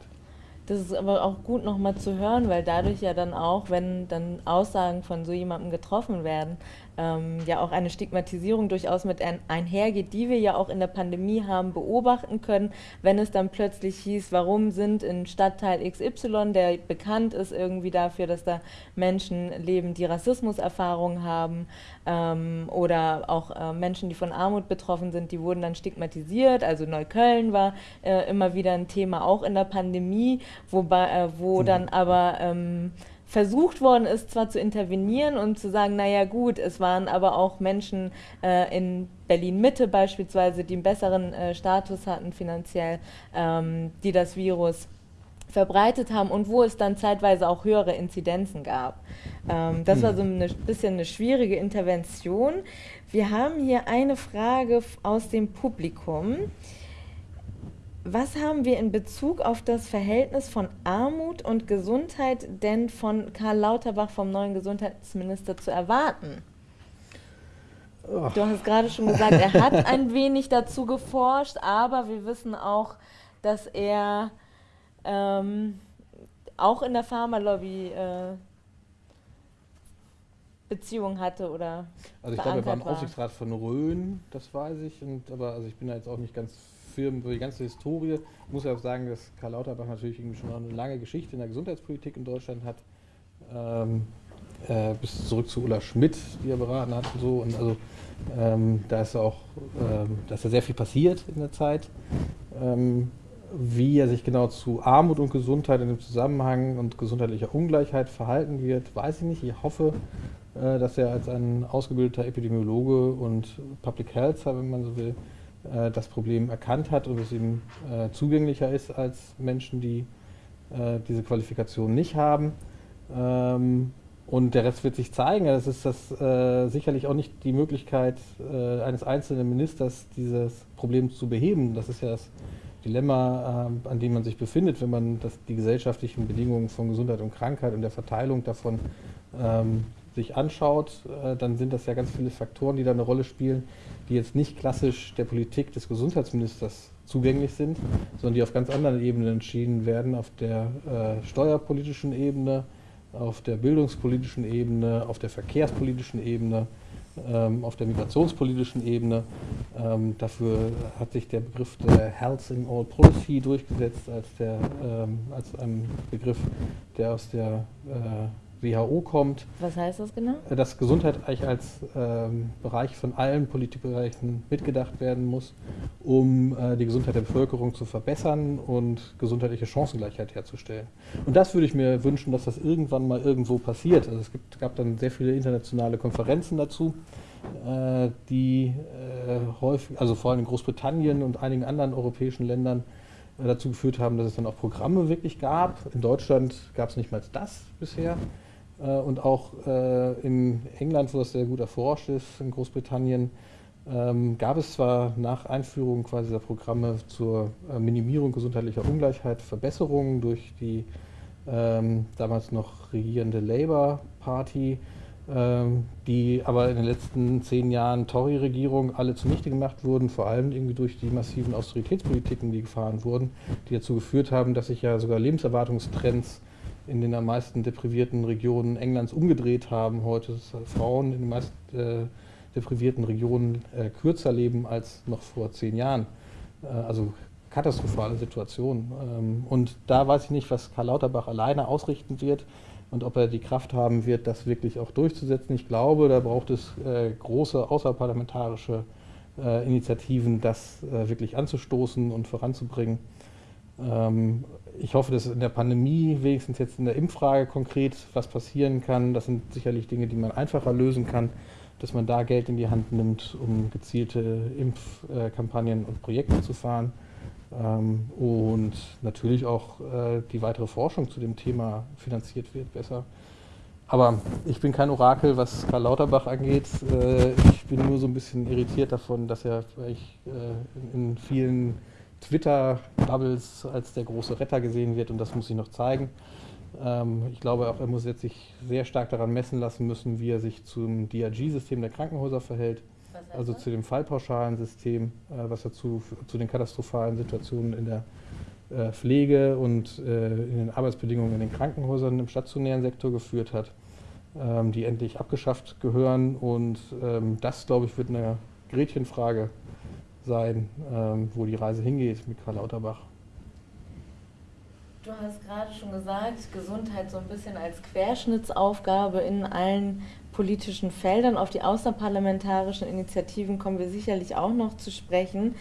Speaker 1: Das ist aber auch gut nochmal zu hören, weil dadurch ja dann auch, wenn dann Aussagen von so jemandem getroffen werden, ähm, ja auch eine Stigmatisierung durchaus mit ein, einhergeht, die wir ja auch in der Pandemie haben beobachten können, wenn es dann plötzlich hieß, warum sind in Stadtteil XY, der bekannt ist irgendwie dafür, dass da Menschen leben, die Rassismuserfahrungen haben ähm, oder auch äh, Menschen, die von Armut betroffen sind, die wurden dann stigmatisiert. Also Neukölln war äh, immer wieder ein Thema, auch in der Pandemie, wobei, äh, wo mhm. dann aber ähm, versucht worden ist, zwar zu intervenieren und zu sagen, naja gut, es waren aber auch Menschen äh, in Berlin-Mitte beispielsweise, die einen besseren äh, Status hatten finanziell, ähm, die das Virus verbreitet haben und wo es dann zeitweise auch höhere Inzidenzen gab. Ähm, das war so ein bisschen eine schwierige Intervention. Wir haben hier eine Frage aus dem Publikum. Was haben wir in Bezug auf das Verhältnis von Armut und Gesundheit denn von Karl Lauterbach vom neuen Gesundheitsminister zu erwarten? Oh. Du hast gerade schon gesagt, er hat *laughs* ein wenig dazu geforscht, aber wir wissen auch, dass er ähm, auch in der Pharmalobby äh, Beziehungen hatte oder
Speaker 2: Also ich glaube, er war im Aufsichtsrat von Rhön, das weiß ich, und, aber also ich bin da jetzt auch nicht ganz Firmen, über die ganze Historie. Muss ja auch sagen, dass Karl Lauterbach natürlich schon eine lange Geschichte in der Gesundheitspolitik in Deutschland hat. Ähm, äh, bis zurück zu Ulla Schmidt, die er beraten hat und so. Und also ähm, da ist auch, ähm, da ist ja sehr viel passiert in der Zeit. Ähm, wie er sich genau zu Armut und Gesundheit in dem Zusammenhang und gesundheitlicher Ungleichheit verhalten wird, weiß ich nicht. Ich hoffe, äh, dass er als ein ausgebildeter Epidemiologe und Public Health, wenn man so will, äh, das Problem erkannt hat und es ihm äh, zugänglicher ist als Menschen, die äh, diese Qualifikation nicht haben. Ähm, und der Rest wird sich zeigen. Das ist das äh, sicherlich auch nicht die Möglichkeit äh, eines einzelnen Ministers, dieses Problem zu beheben. Das ist ja das Dilemma, äh, an dem man sich befindet, wenn man das, die gesellschaftlichen Bedingungen von Gesundheit und Krankheit und der Verteilung davon ähm, sich anschaut, äh, dann sind das ja ganz viele Faktoren, die da eine Rolle spielen, die jetzt nicht klassisch der Politik des Gesundheitsministers zugänglich sind, sondern die auf ganz anderen Ebenen entschieden werden, auf der äh, steuerpolitischen Ebene, auf der bildungspolitischen Ebene, auf der verkehrspolitischen Ebene, ähm, auf der migrationspolitischen Ebene. Ähm, dafür hat sich der Begriff der Health in All Policy durchgesetzt als, der, ähm, als ein Begriff, der aus der äh, WHO kommt.
Speaker 1: Was heißt das genau?
Speaker 2: Äh, dass Gesundheit eigentlich als ähm, Bereich von allen Politikbereichen mitgedacht werden muss, um äh, die Gesundheit der Bevölkerung zu verbessern und gesundheitliche Chancengleichheit herzustellen. Und das würde ich mir wünschen, dass das irgendwann mal irgendwo passiert. Also es gibt, gab dann sehr viele internationale Konferenzen dazu, äh, die äh, häufig, also vor allem in Großbritannien und einigen anderen europäischen Ländern, äh, dazu geführt haben, dass es dann auch Programme wirklich gab. In Deutschland gab es nicht mal das bisher. Äh, und auch äh, in England, wo das sehr gut erforscht ist, in Großbritannien, ähm, gab es zwar nach Einführung quasi dieser Programme zur äh, Minimierung gesundheitlicher Ungleichheit Verbesserungen durch die ähm, damals noch regierende Labour Party, ähm, die aber in den letzten zehn Jahren Tory-Regierung alle zunichte gemacht wurden, vor allem irgendwie durch die massiven Austeritätspolitiken, die gefahren wurden, die dazu geführt haben, dass sich ja sogar Lebenserwartungstrends in den am meisten deprivierten Regionen Englands umgedreht haben. Heute dass Frauen in den meist äh, deprivierten Regionen äh, kürzer leben als noch vor zehn Jahren. Äh, also katastrophale Situation. Ähm, und da weiß ich nicht, was Karl Lauterbach alleine ausrichten wird und ob er die Kraft haben wird, das wirklich auch durchzusetzen. Ich glaube, da braucht es äh, große außerparlamentarische äh, Initiativen, das äh, wirklich anzustoßen und voranzubringen. Ähm, ich hoffe, dass in der Pandemie, wenigstens jetzt in der Impffrage konkret, was passieren kann. Das sind sicherlich Dinge, die man einfacher lösen kann, dass man da Geld in die Hand nimmt, um gezielte Impfkampagnen und Projekte zu fahren. Ähm, und natürlich auch äh, die weitere Forschung zu dem Thema finanziert wird besser. Aber ich bin kein Orakel, was Karl Lauterbach angeht. Äh, ich bin nur so ein bisschen irritiert davon, dass er äh, in vielen Twitter-Bubbles als der große Retter gesehen wird und das muss ich noch zeigen. Ähm, ich glaube auch, er muss jetzt sich sehr stark daran messen lassen müssen, wie er sich zum DRG-System der Krankenhäuser verhält, also zu dem Fallpauschalensystem, äh, was er zu, zu den katastrophalen Situationen in der äh, Pflege und äh, in den Arbeitsbedingungen in den Krankenhäusern im stationären Sektor geführt hat, ähm, die endlich abgeschafft gehören. Und ähm, das, glaube ich, wird eine Gretchenfrage sein, ähm, wo die Reise hingeht mit Karl Lauterbach.
Speaker 1: Du hast gerade schon gesagt, Gesundheit so ein bisschen als Querschnittsaufgabe in allen politischen Feldern. Auf die außerparlamentarischen Initiativen kommen wir sicherlich auch noch zu sprechen.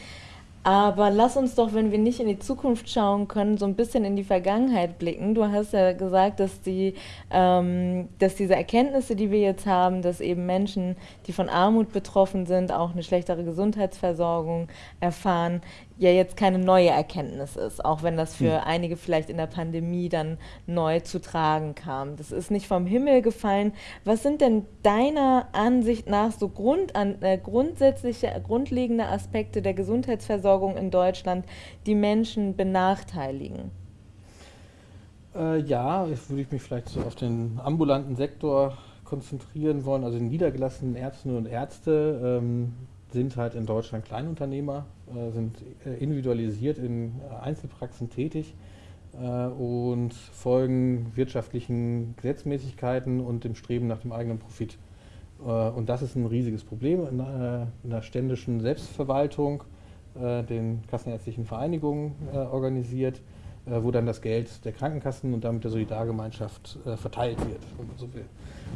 Speaker 1: Aber lass uns doch, wenn wir nicht in die Zukunft schauen können, so ein bisschen in die Vergangenheit blicken. Du hast ja gesagt, dass, die, ähm, dass diese Erkenntnisse, die wir jetzt haben, dass eben Menschen, die von Armut betroffen sind, auch eine schlechtere Gesundheitsversorgung erfahren, ja jetzt keine neue Erkenntnis ist, auch wenn das für hm. einige vielleicht in der Pandemie dann neu zu tragen kam. Das ist nicht vom Himmel gefallen. Was sind denn deiner Ansicht nach so Grund an, äh, grundsätzliche, grundlegende Aspekte der Gesundheitsversorgung in Deutschland, die Menschen benachteiligen?
Speaker 2: Äh, ja, jetzt würde ich mich vielleicht so auf den ambulanten Sektor konzentrieren wollen, also den niedergelassenen Ärztinnen und Ärzte. Ähm, sind halt in Deutschland Kleinunternehmer, sind äh, individualisiert in äh, Einzelpraxen tätig und folgen wirtschaftlichen Gesetzmäßigkeiten und dem Streben nach dem eigenen Profit. und das ist ein riesiges Problem in, in der ständischen Selbstverwaltung, den kassenärztlichen Vereinigungen organisiert, wo dann das Geld der Krankenkassen und damit der Solidargemeinschaft verteilt wird, wenn man so will.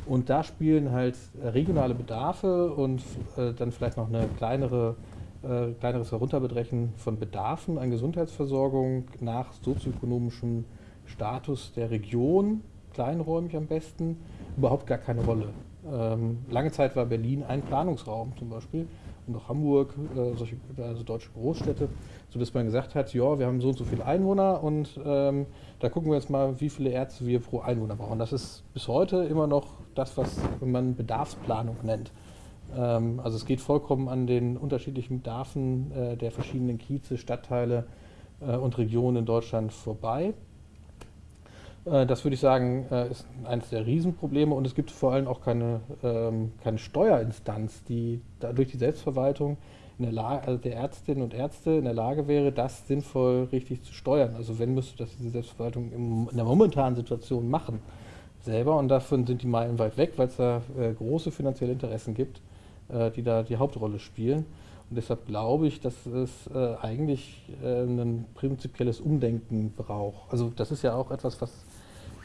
Speaker 2: Und da spielen halt äh, regionale Bedarfe und äh, dann vielleicht noch eine kleinere, äh, kleineres Herunterbrechen von Bedarfen an Gesundheitsversorgung nach sozioökonomischem Status der Region, kleinräumig am besten, überhaupt gar keine Rolle. Ähm, lange Zeit war Berlin ein Planungsraum zum Beispiel und auch Hamburg, äh, solche, also deutsche Großstädte, sodass man gesagt hat, ja, wir haben so und so viele Einwohner und ähm, da gucken wir jetzt mal, wie viele Ärzte wir pro Einwohner brauchen. Das ist bis heute immer noch das, was man Bedarfsplanung nennt. Ähm, also es geht vollkommen an den unterschiedlichen Bedarfen äh, der verschiedenen Kieze, Stadtteile äh, und Regionen in Deutschland vorbei. Äh, das würde ich sagen, äh, ist eines der Riesenprobleme und es gibt vor allem auch keine, ähm, keine Steuerinstanz, die durch die Selbstverwaltung in der Lage, also der Ärztinnen und Ärzte in der Lage wäre, das sinnvoll richtig zu steuern. Also wenn müsste das diese Selbstverwaltung in der momentanen Situation machen selber und davon sind die meilenweit weg, weil es da äh, große finanzielle Interessen gibt, die da die Hauptrolle spielen. Und deshalb glaube ich, dass es äh, eigentlich äh, ein prinzipielles Umdenken braucht. Also das ist ja auch etwas, was,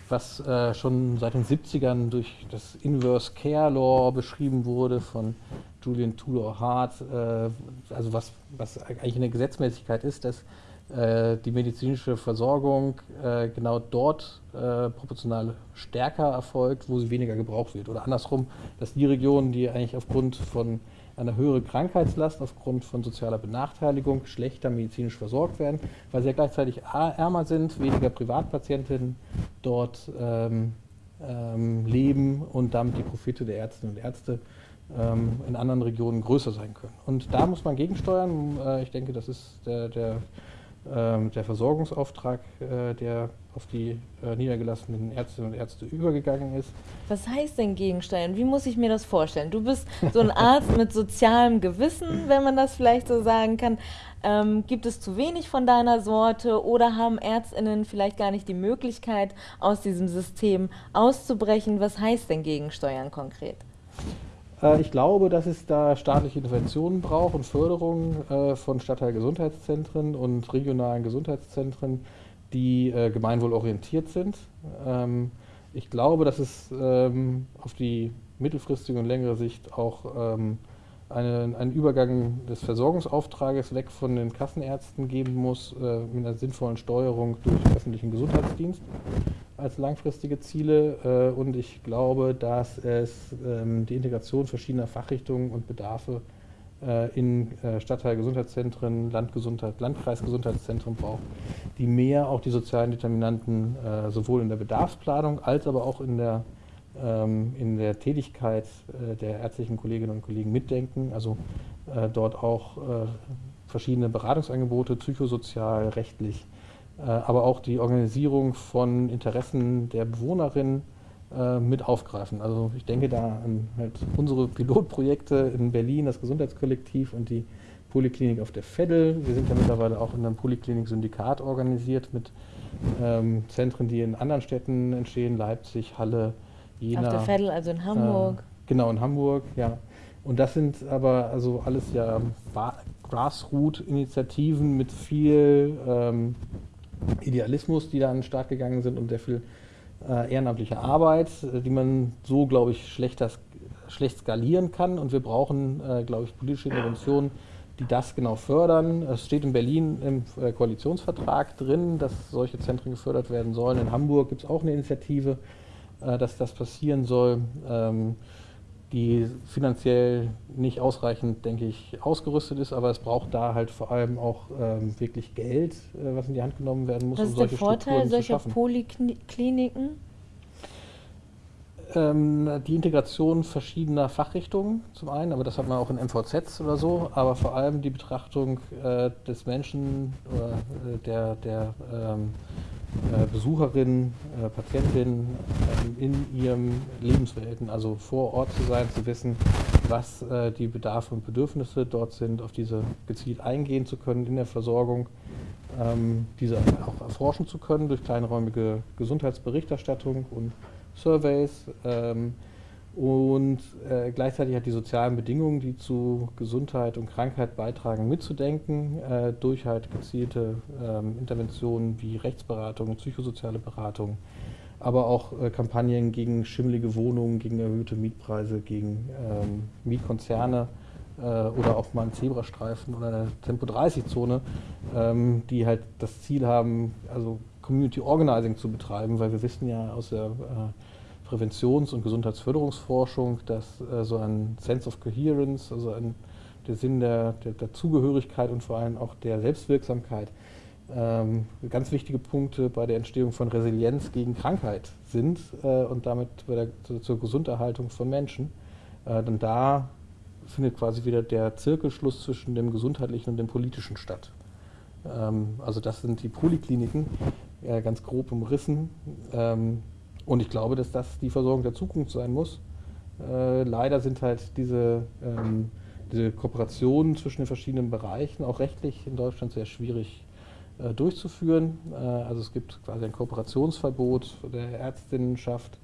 Speaker 2: was äh, schon seit den 70ern durch das Inverse Care Law beschrieben wurde von Julian Tudor Hart, äh, also was, was eigentlich eine Gesetzmäßigkeit ist, dass äh, die medizinische Versorgung äh, genau dort äh, proportional stärker erfolgt, wo sie weniger gebraucht wird. Oder andersrum, dass die Regionen, die eigentlich aufgrund von einer höheren Krankheitslast, aufgrund von sozialer Benachteiligung schlechter medizinisch versorgt werden, weil sie ja gleichzeitig ärmer sind, weniger Privatpatientinnen dort ähm, ähm, leben und damit die Profite der Ärztinnen und Ärzte ähm, in anderen Regionen größer sein können. Und da muss man gegensteuern. Äh, ich denke, das ist der, der der Versorgungsauftrag, äh, der auf die äh, niedergelassenen Ärztinnen und Ärzte übergegangen ist.
Speaker 1: Was heißt denn Gegensteuern? Wie muss ich mir das vorstellen? Du bist so ein Arzt mit sozialem Gewissen, wenn man das vielleicht so sagen kann. Ähm, gibt es zu wenig von deiner Sorte oder haben Ärztinnen vielleicht gar nicht die Möglichkeit, aus diesem System auszubrechen? Was heißt denn Gegensteuern konkret?
Speaker 2: Äh, ich glaube, dass es da staatliche Interventionen braucht und Förderung äh, von Stadtteilgesundheitszentren und regionalen Gesundheitszentren, die äh, gemeinwohlorientiert sind. Ähm, ich glaube, dass es ähm, auf die mittelfristige und längere Sicht auch ähm, eine, einen Übergang des Versorgungsauftrages weg von den Kassenärzten geben muss, mit einer sinnvollen Steuerung durch öffentlichen Gesundheitsdienst als langfristige Ziele. Äh, und ich glaube, dass es ähm, die Integration verschiedener Fachrichtungen und Bedarfe äh, in äh, Stadtteilgesundheitszentren, Landgesundheit, Landkreisgesundheitszentren braucht, die mehr auch die sozialen Determinanten äh, sowohl in der Bedarfsplanung als aber auch in der, in der Tätigkeit äh, der ärztlichen Kolleginnen und Kollegen mitdenken, also äh, dort auch verschiedene Beratungsangebote, psychosozial, rechtlich, äh, aber auch die Organisierung von Interessen der Bewohnerinnen äh, mit aufgreifen. Also ich denke da an halt unsere Pilotprojekte in Berlin, das Gesundheitskollektiv und die Poliklinik auf der Veddel. Wir sind ja mittlerweile auch in einem Poliklinik-Syndikat organisiert mit ähm, Zentren, die in anderen Städten entstehen, Leipzig, Halle, Jena.
Speaker 1: Auf der Veddel, also in Hamburg.
Speaker 2: Äh, genau, in Hamburg, ja. Und das sind aber also alles ja Grassroot-Initiativen mit viel ähm, Idealismus, die da an den Start gegangen sind und sehr viel äh, ehrenamtliche Arbeit, äh, die man so, glaube ich, schlechter, schlecht skalieren kann. Und wir brauchen, äh, glaube ich, politische Interventionen, die das genau fördern. Es steht in Berlin im äh, Koalitionsvertrag drin, dass solche Zentren gefördert werden sollen. In Hamburg gibt es auch eine Initiative, äh, dass das passieren soll. Ähm, die finanziell nicht ausreichend, denke ich, ausgerüstet ist, aber es braucht da halt vor allem auch ähm, wirklich Geld, äh, was in die Hand genommen werden muss.
Speaker 1: Was um ist der Vorteil solcher Polikliniken?
Speaker 2: Ähm, die Integration verschiedener Fachrichtungen zum einen, aber das hat man auch in MVZs oder so, aber vor allem die Betrachtung äh, des Menschen oder äh, der, der ähm, äh, Besucherinnen, äh, Patientinnen äh, in ihrem Lebensverhältnis, also vor Ort zu sein, zu wissen, was äh, die Bedarfe und Bedürfnisse dort sind, auf diese gezielt eingehen zu können in der Versorgung, ähm, diese auch erforschen zu können durch kleinräumige Gesundheitsberichterstattung und Surveys. Ähm, und äh, gleichzeitig hat die sozialen Bedingungen, die zu Gesundheit und Krankheit beitragen, mitzudenken, äh, durch halt gezielte ähm, Interventionen wie Rechtsberatung, psychosoziale Beratung, aber auch äh, Kampagnen gegen schimmelige Wohnungen, gegen erhöhte Mietpreise, gegen ähm, Mietkonzerne äh, oder auch mal einen Zebrastreifen oder eine Tempo-30-Zone, ähm, die halt das Ziel haben, also Community Organizing zu betreiben, weil wir wissen ja aus der äh, Präventions- und Gesundheitsförderungsforschung, dass äh, so ein Sense of Coherence, also ein, der Sinn der, der, der, Zugehörigkeit und vor allem auch der Selbstwirksamkeit ähm, ganz wichtige Punkte bei der Entstehung von Resilienz gegen Krankheit sind äh, und damit der, zur, Gesunderhaltung von Menschen. Äh, denn da findet quasi wieder der Zirkelschluss zwischen dem gesundheitlichen und dem politischen statt. Ähm, also das sind die Polikliniken, ganz grob umrissen. Ähm, und ich glaube, dass das die Versorgung der Zukunft sein muss. Äh, leider sind halt diese, ähm, diese Kooperationen zwischen den verschiedenen Bereichen auch rechtlich in Deutschland sehr schwierig äh, durchzuführen. Äh, also es gibt quasi ein Kooperationsverbot der Ärztinnenschaft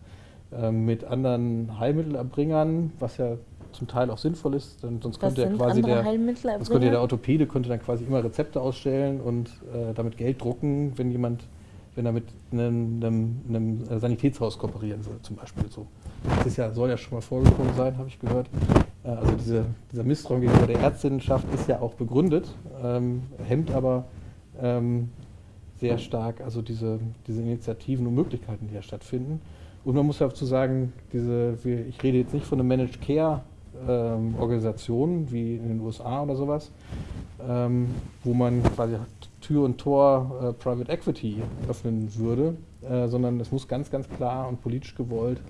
Speaker 2: äh, mit anderen Heilmittelerbringern, was ja zum Teil auch sinnvoll ist, denn sonst könnte ja quasi der, sonst könnte der Orthopäde könnte dann quasi immer Rezepte ausstellen und äh, damit Geld drucken, wenn jemand wenn er mit einem, einem, einem Sanitätshaus kooperieren will, zum Beispiel so. Das ist ja, soll ja schon mal vorgekommen sein, habe ich gehört. Äh, also diese, dieser Misstrauen gegenüber der Ärztinnenschaft ist ja auch begründet, ähm, hemmt aber ähm, sehr stark also diese, diese Initiativen und Möglichkeiten, die ja stattfinden. Und man muss dazu sagen, diese, ich rede jetzt nicht von einer Managed Care ähm, Organisation wie in den USA oder sowas, ähm, wo man quasi Tür und Tor äh, Private Equity öffnen würde, äh, sondern es muss ganz, ganz klar und politisch gewollt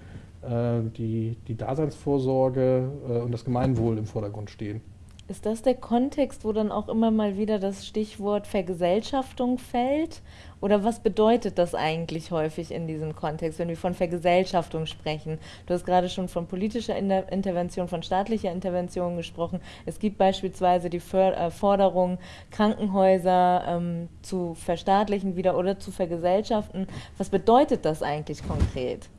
Speaker 2: äh, die, die Daseinsvorsorge äh, und das Gemeinwohl im Vordergrund stehen.
Speaker 1: Ist das der Kontext, wo dann auch immer mal wieder das Stichwort Vergesellschaftung fällt? Oder was bedeutet das eigentlich häufig in diesem Kontext, wenn wir von Vergesellschaftung sprechen? Du hast gerade schon von politischer Intervention, von staatlicher Intervention gesprochen. Es gibt beispielsweise die äh, Forderung, Krankenhäuser ähm, zu verstaatlichen wieder oder zu vergesellschaften. Was bedeutet das eigentlich konkret?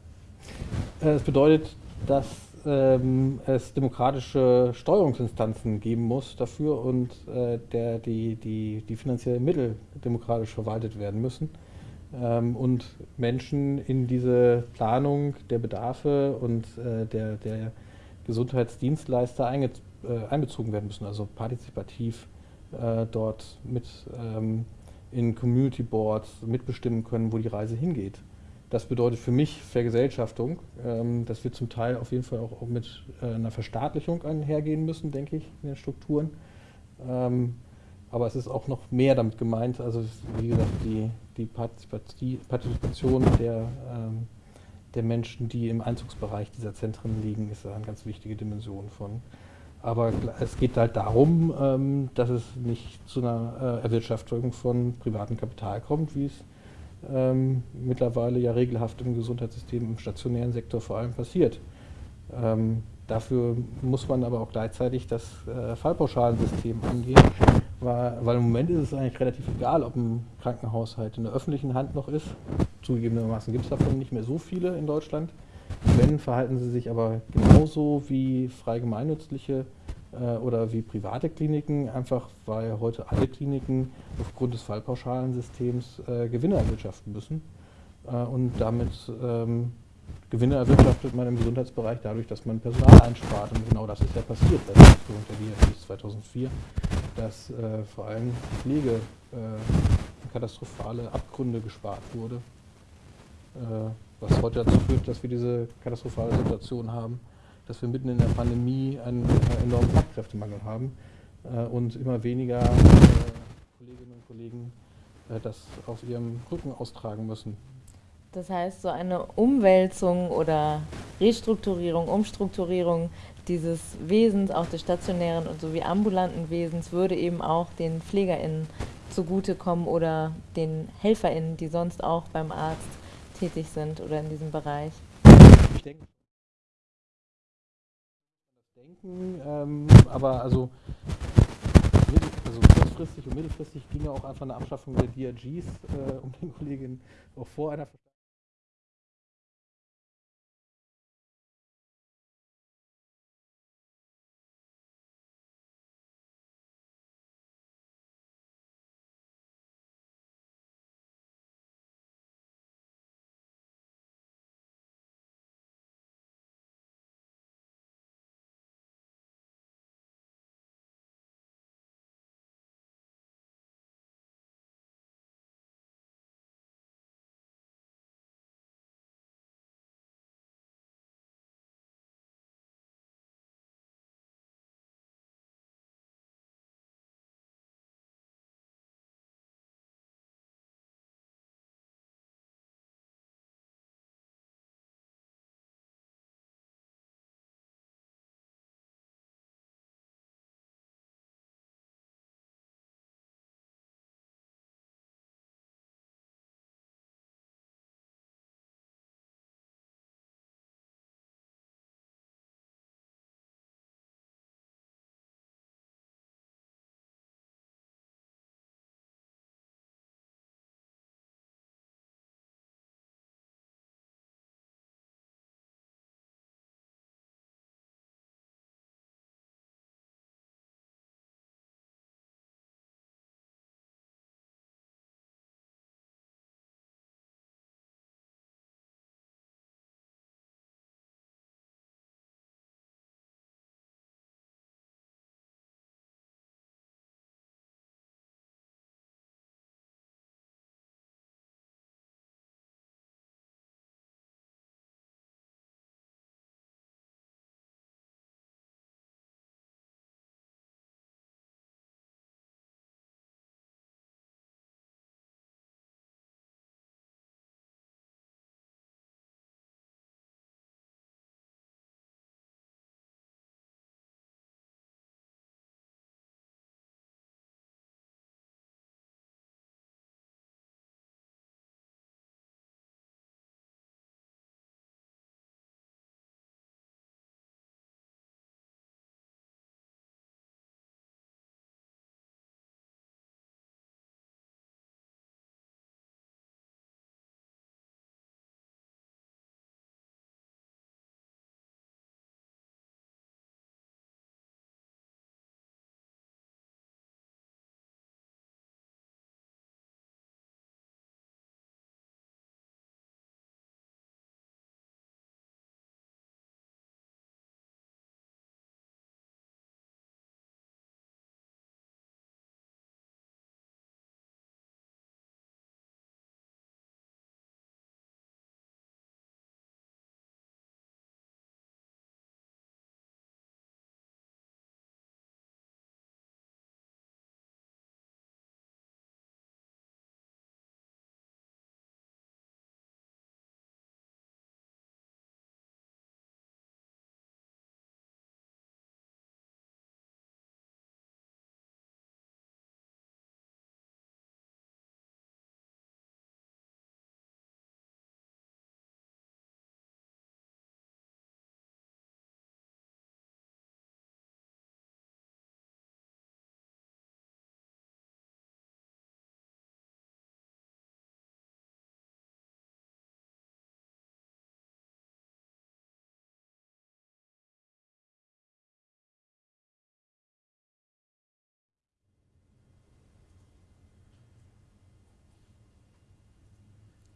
Speaker 2: Äh, es bedeutet, dass ähm, es demokratische Steuerungsinstanzen geben muss dafür und äh, der, die, die, die finanziellen Mittel demokratisch verwaltet werden müssen ähm, und Menschen in diese Planung der Bedarfe und äh, der, der Gesundheitsdienstleister einge, äh, einbezogen werden müssen, also partizipativ äh, dort mit ähm, in Community Boards mitbestimmen können, wo die Reise hingeht. Das bedeutet für mich Vergesellschaftung. Ähm, das wird zum Teil auf jeden Fall auch, auch mit äh, einer Verstaatlichung einhergehen müssen, denke ich, in den Strukturen. Ähm, aber es ist auch noch mehr damit gemeint, also wie gesagt, die, die Partizipation der, ähm, der Menschen, die im Einzugsbereich dieser Zentren liegen, ist eine ganz wichtige Dimension von. Aber es geht halt darum, ähm, dass es nicht zu einer äh, Erwirtschaftung von privatem Kapital kommt, wie es ähm, mittlerweile ja regelhaft im Gesundheitssystem, im stationären Sektor vor allem passiert. Ähm, Dafür muss man aber auch gleichzeitig das äh, Fallpauschalensystem angehen, weil, weil, im Moment ist es eigentlich relativ egal, ob ein Krankenhaushalt in der öffentlichen Hand noch ist. Zugegebenermaßen gibt es davon nicht mehr so viele in Deutschland. Wenn, verhalten sie sich aber genauso wie frei gemeinnützliche äh, oder wie private Kliniken, einfach weil heute alle Kliniken aufgrund des Fallpauschalensystems äh, Gewinne erwirtschaften müssen. Äh, und damit ähm, Gewinne erwirtschaftet man im Gesundheitsbereich dadurch, dass man Personal einspart. Und genau das ist ja passiert seit der Einführung der DRGs 2004, dass äh, vor allem die Pflege äh, katastrophale Abgründe gespart wurde, äh, was heute dazu führt, dass wir diese katastrophale Situation haben, dass wir mitten in der Pandemie einen äh, enormen Fachkräftemangel haben äh, und immer weniger äh, Kolleginnen und Kollegen das auf ihrem Rücken austragen müssen.
Speaker 1: Das heißt, so eine Umwälzung oder Restrukturierung, Umstrukturierung dieses Wesens, auch des stationären und sowie ambulanten Wesens, würde eben auch den PflegerInnen zugutekommen oder den HelferInnen, die sonst auch beim Arzt tätig sind oder in diesem Bereich.
Speaker 2: Ich denke, denken, ähm, aber also, also kurzfristig und mittelfristig ginge auch einfach eine Abschaffung der DRGs, äh, um den Kolleginnen auch vor einer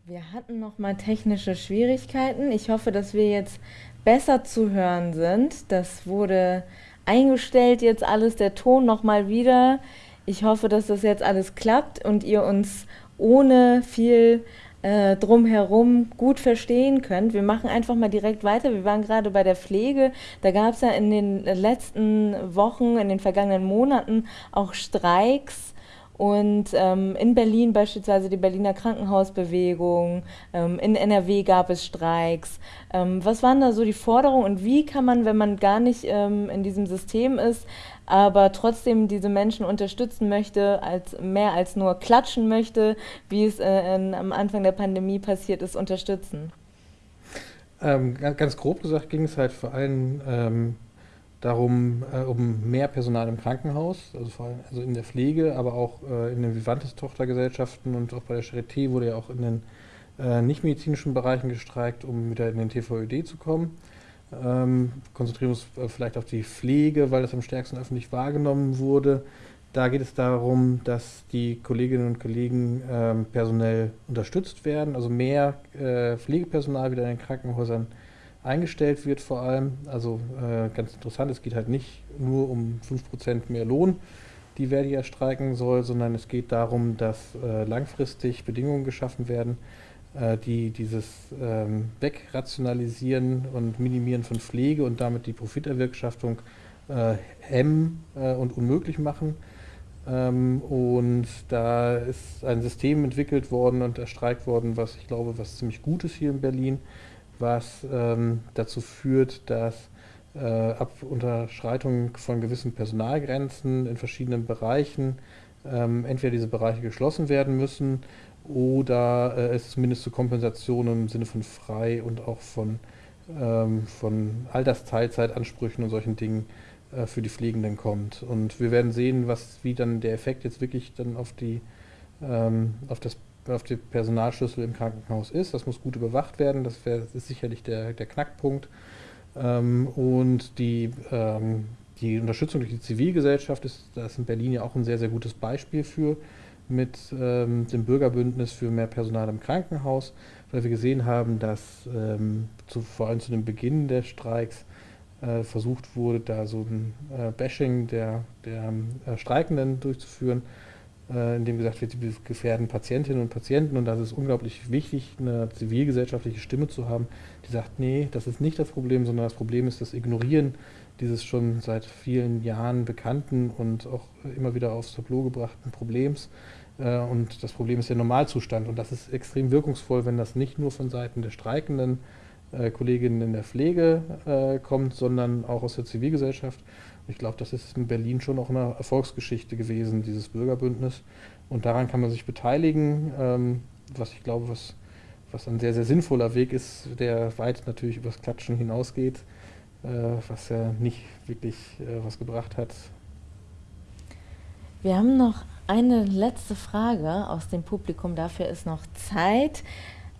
Speaker 1: Wir hatten noch mal technische Schwierigkeiten. Ich hoffe, dass wir jetzt besser zu hören sind. Das wurde eingestellt jetzt alles, der Ton noch mal wieder. Ich hoffe, dass das jetzt alles klappt und ihr uns ohne viel äh, drumherum gut verstehen könnt. Wir machen einfach mal direkt weiter. Wir waren gerade bei der Pflege. Da gab es ja in den letzten Wochen, in den vergangenen Monaten auch Streiks und ähm, in Berlin beispielsweise die Berliner Krankenhausbewegung, ähm, in NRW gab es Streiks. Ähm, was waren da so die Forderungen und wie kann man, wenn man gar nicht ähm, in diesem System ist, aber trotzdem diese Menschen unterstützen möchte, als mehr als nur klatschen möchte, wie es äh, in, am Anfang der Pandemie passiert ist, unterstützen?
Speaker 2: Ähm, ganz grob gesagt ging es halt vor allem ähm, darum, äh, um mehr Personal im Krankenhaus, also vor allem also in der Pflege, aber auch äh, in den Vivantes-Tochtergesellschaften und auch bei der Charité wurde ja auch in den äh, nichtmedizinischen Bereichen gestreikt, um wieder in den TVÖD zu kommen. Ähm, konzentrieren wir uns äh, vielleicht auf die Pflege, weil das am stärksten öffentlich wahrgenommen wurde. Da geht es darum, dass die Kolleginnen und Kollegen ähm, personell unterstützt werden, also mehr äh, Pflegepersonal wieder in den Krankenhäusern eingestellt wird vor allem. Also äh, ganz interessant, es geht halt nicht nur um 5% mehr Lohn, die Verdi ja streiken soll, sondern es geht darum, dass äh, langfristig Bedingungen geschaffen werden, äh, die dieses ähm, Wegrationalisieren und Minimieren von Pflege und damit die Profiterwirtschaftung äh, hemmen äh, und unmöglich machen. Ähm, und da ist ein System entwickelt worden und erstreikt worden, was ich glaube, was ziemlich gut ist hier in Berlin was ähm, dazu führt, dass äh, ab Unterschreitung von gewissen Personalgrenzen in verschiedenen Bereichen ähm, entweder diese Bereiche geschlossen werden müssen oder äh, es zumindest zu Kompensationen im Sinne von frei und auch von, ähm, von Altersteilzeitansprüchen und solchen Dingen äh, für die Pflegenden kommt. Und wir werden sehen, was, wie dann der Effekt jetzt wirklich dann auf die ähm, auf das auf den Personalschlüssel im Krankenhaus ist. Das muss gut überwacht werden, das, wär, das ist sicherlich der, der Knackpunkt. Ähm, und die, ähm, die Unterstützung durch die Zivilgesellschaft ist, da ist in Berlin ja auch ein sehr, sehr gutes Beispiel für, mit ähm, dem Bürgerbündnis für mehr Personal im Krankenhaus, weil wir gesehen haben, dass ähm, zu, vor allem zu dem Beginn der Streiks äh, versucht wurde, da so ein äh, Bashing der, der äh, Streikenden durchzuführen äh, in dem gesagt wird, sie gefährden Patientinnen und Patienten und das ist unglaublich wichtig, eine zivilgesellschaftliche Stimme zu haben, die sagt, nee, das ist nicht das Problem, sondern das Problem ist das Ignorieren dieses schon seit vielen Jahren bekannten und auch immer wieder aufs Tableau gebrachten Problems. Äh, und das Problem ist der Normalzustand und das ist extrem wirkungsvoll, wenn das nicht nur von Seiten der streikenden äh, Kolleginnen in der Pflege kommt, sondern auch aus der Zivilgesellschaft. Ich glaube, das ist in Berlin schon auch eine Erfolgsgeschichte gewesen, dieses Bürgerbündnis. Und daran kann man sich beteiligen, ähm, was ich glaube, was, was ein sehr, sehr sinnvoller Weg ist, der weit natürlich übers Klatschen hinausgeht, äh, was ja nicht wirklich äh, was gebracht hat.
Speaker 1: Wir haben noch eine letzte Frage aus dem Publikum, dafür ist noch Zeit.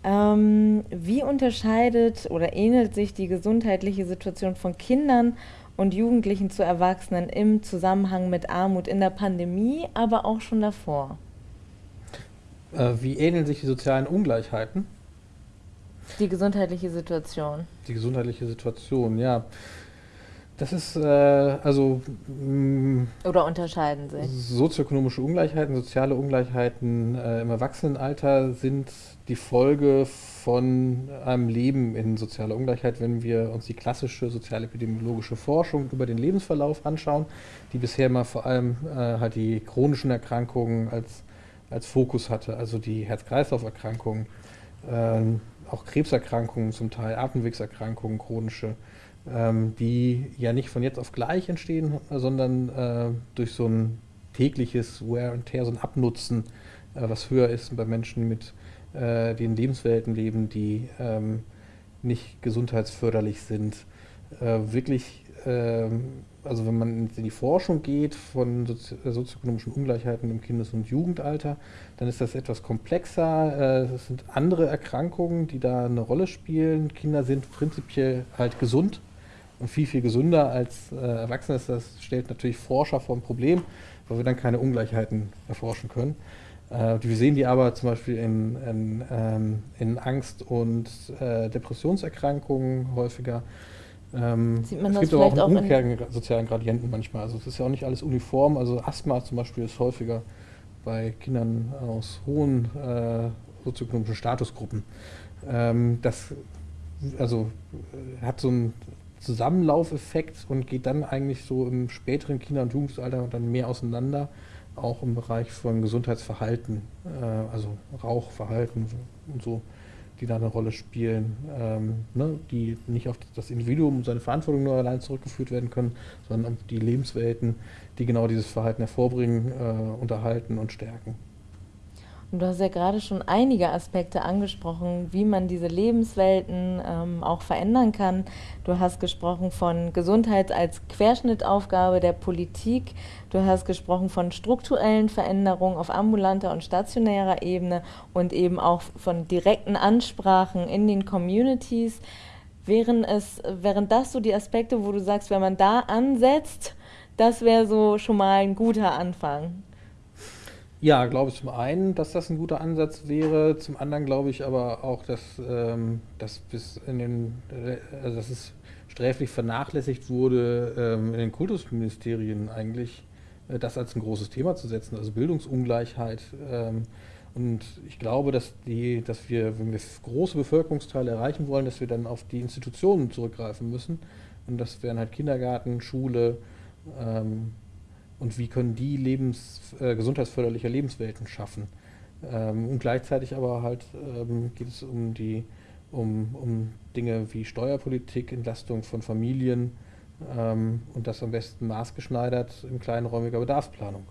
Speaker 1: Ähm, wie unterscheidet oder ähnelt sich die gesundheitliche Situation von Kindern und Jugendlichen zu Erwachsenen im Zusammenhang mit Armut in der Pandemie, aber auch schon davor.
Speaker 2: Äh, wie ähneln sich die sozialen Ungleichheiten?
Speaker 1: Die gesundheitliche Situation.
Speaker 2: Die gesundheitliche Situation, ja. Das ist äh, also.
Speaker 1: Mh, mm, Oder unterscheiden sich?
Speaker 2: Sozioökonomische Ungleichheiten, soziale Ungleichheiten äh, im Erwachsenenalter sind die Folge von einem Leben in sozialer Ungleichheit, wenn wir uns die klassische sozialepidemiologische Forschung über den Lebensverlauf anschauen, die bisher mal vor allem äh, halt die chronischen Erkrankungen als, als Fokus hatte, also die Herz-Kreislauf-Erkrankungen, äh, auch Krebserkrankungen zum Teil, Atemwegserkrankungen, chronische ähm, die ja nicht von jetzt auf gleich entstehen, sondern äh, durch so ein tägliches Wear and Tear, so ein Abnutzen, äh, was höher ist bei Menschen mit äh, den Lebenswelten leben, die ähm, nicht gesundheitsförderlich sind. Äh, wirklich, ähm, also wenn man in die Forschung geht von Sozi sozioökonomischen Ungleichheiten im Kindes- und Jugendalter, dann ist das etwas komplexer. Äh, es sind andere Erkrankungen, die da eine Rolle spielen. Kinder sind prinzipiell halt gesund und viel, viel gesünder als äh, Erwachsene. Das stellt natürlich Forscher vor ein Problem, weil wir dann keine Ungleichheiten erforschen können. Äh, wir sehen die aber zum Beispiel in, in, ähm, in Angst- und äh, Depressionserkrankungen häufiger. Ähm, Sieht man es gibt aber auch einen umkehrenden sozialen Gradienten manchmal. Also es ist ja auch nicht alles uniform. Also Asthma zum Beispiel ist häufiger bei Kindern aus hohen äh, sozioökonomischen Statusgruppen. Ähm, das also, äh, hat so einen Zusammenlaufeffekt und geht dann eigentlich so im späteren Kinder- und Jugendalter dann mehr auseinander, auch im Bereich von Gesundheitsverhalten, äh, also Rauchverhalten und so die da eine Rolle spielen, ähm, ne, die nicht auf das Individuum und seine Verantwortung nur allein zurückgeführt werden können, sondern auf die Lebenswelten, die genau dieses Verhalten hervorbringen, äh, unterhalten und stärken.
Speaker 1: Und du hast ja gerade schon einige Aspekte angesprochen, wie man diese Lebenswelten ähm, auch verändern kann. Du hast gesprochen von Gesundheit als Querschnittaufgabe der Politik. Du hast gesprochen von strukturellen Veränderungen auf ambulanter und stationärer Ebene und eben auch von direkten Ansprachen in den Communities. Wären, es, wären das so die Aspekte, wo du sagst, wenn man da ansetzt, das wäre so schon mal ein guter Anfang?
Speaker 2: Ja, glaube ich zum einen, dass das ein guter Ansatz wäre. Zum anderen glaube ich aber auch, dass, ähm, dass bis in den, also dass es sträflich vernachlässigt wurde, ähm, in den Kultusministerien eigentlich äh, das als ein großes Thema zu setzen, also Bildungsungleichheit. Ähm, und ich glaube, dass, die, dass wir, wenn wir große Bevölkerungsteile erreichen wollen, dass wir dann auf die Institutionen zurückgreifen müssen. Und das wären halt Kindergarten, Schule, ähm, und wie können die lebens, äh, gesundheitsförderliche Lebenswelten schaffen. Ähm, und gleichzeitig aber halt ähm, geht es um die um, um Dinge wie Steuerpolitik, Entlastung von Familien ähm, und das am besten maßgeschneidert in kleinräumiger Bedarfsplanung.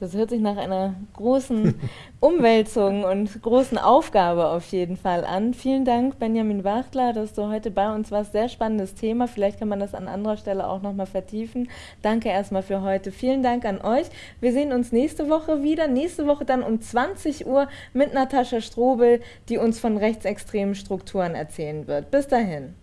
Speaker 1: Das hört sich nach einer großen *laughs* Umwälzung und großen Aufgabe auf jeden Fall an. Vielen Dank, Benjamin Wachtler, dass du heute bei uns warst. Sehr spannendes Thema. Vielleicht kann man das an anderer Stelle auch nochmal vertiefen. Danke erstmal für heute. Vielen Dank an euch. Wir sehen uns nächste Woche wieder. Nächste Woche dann um 20 Uhr mit Natascha Strobel, die uns von rechtsextremen Strukturen erzählen wird. Bis dahin.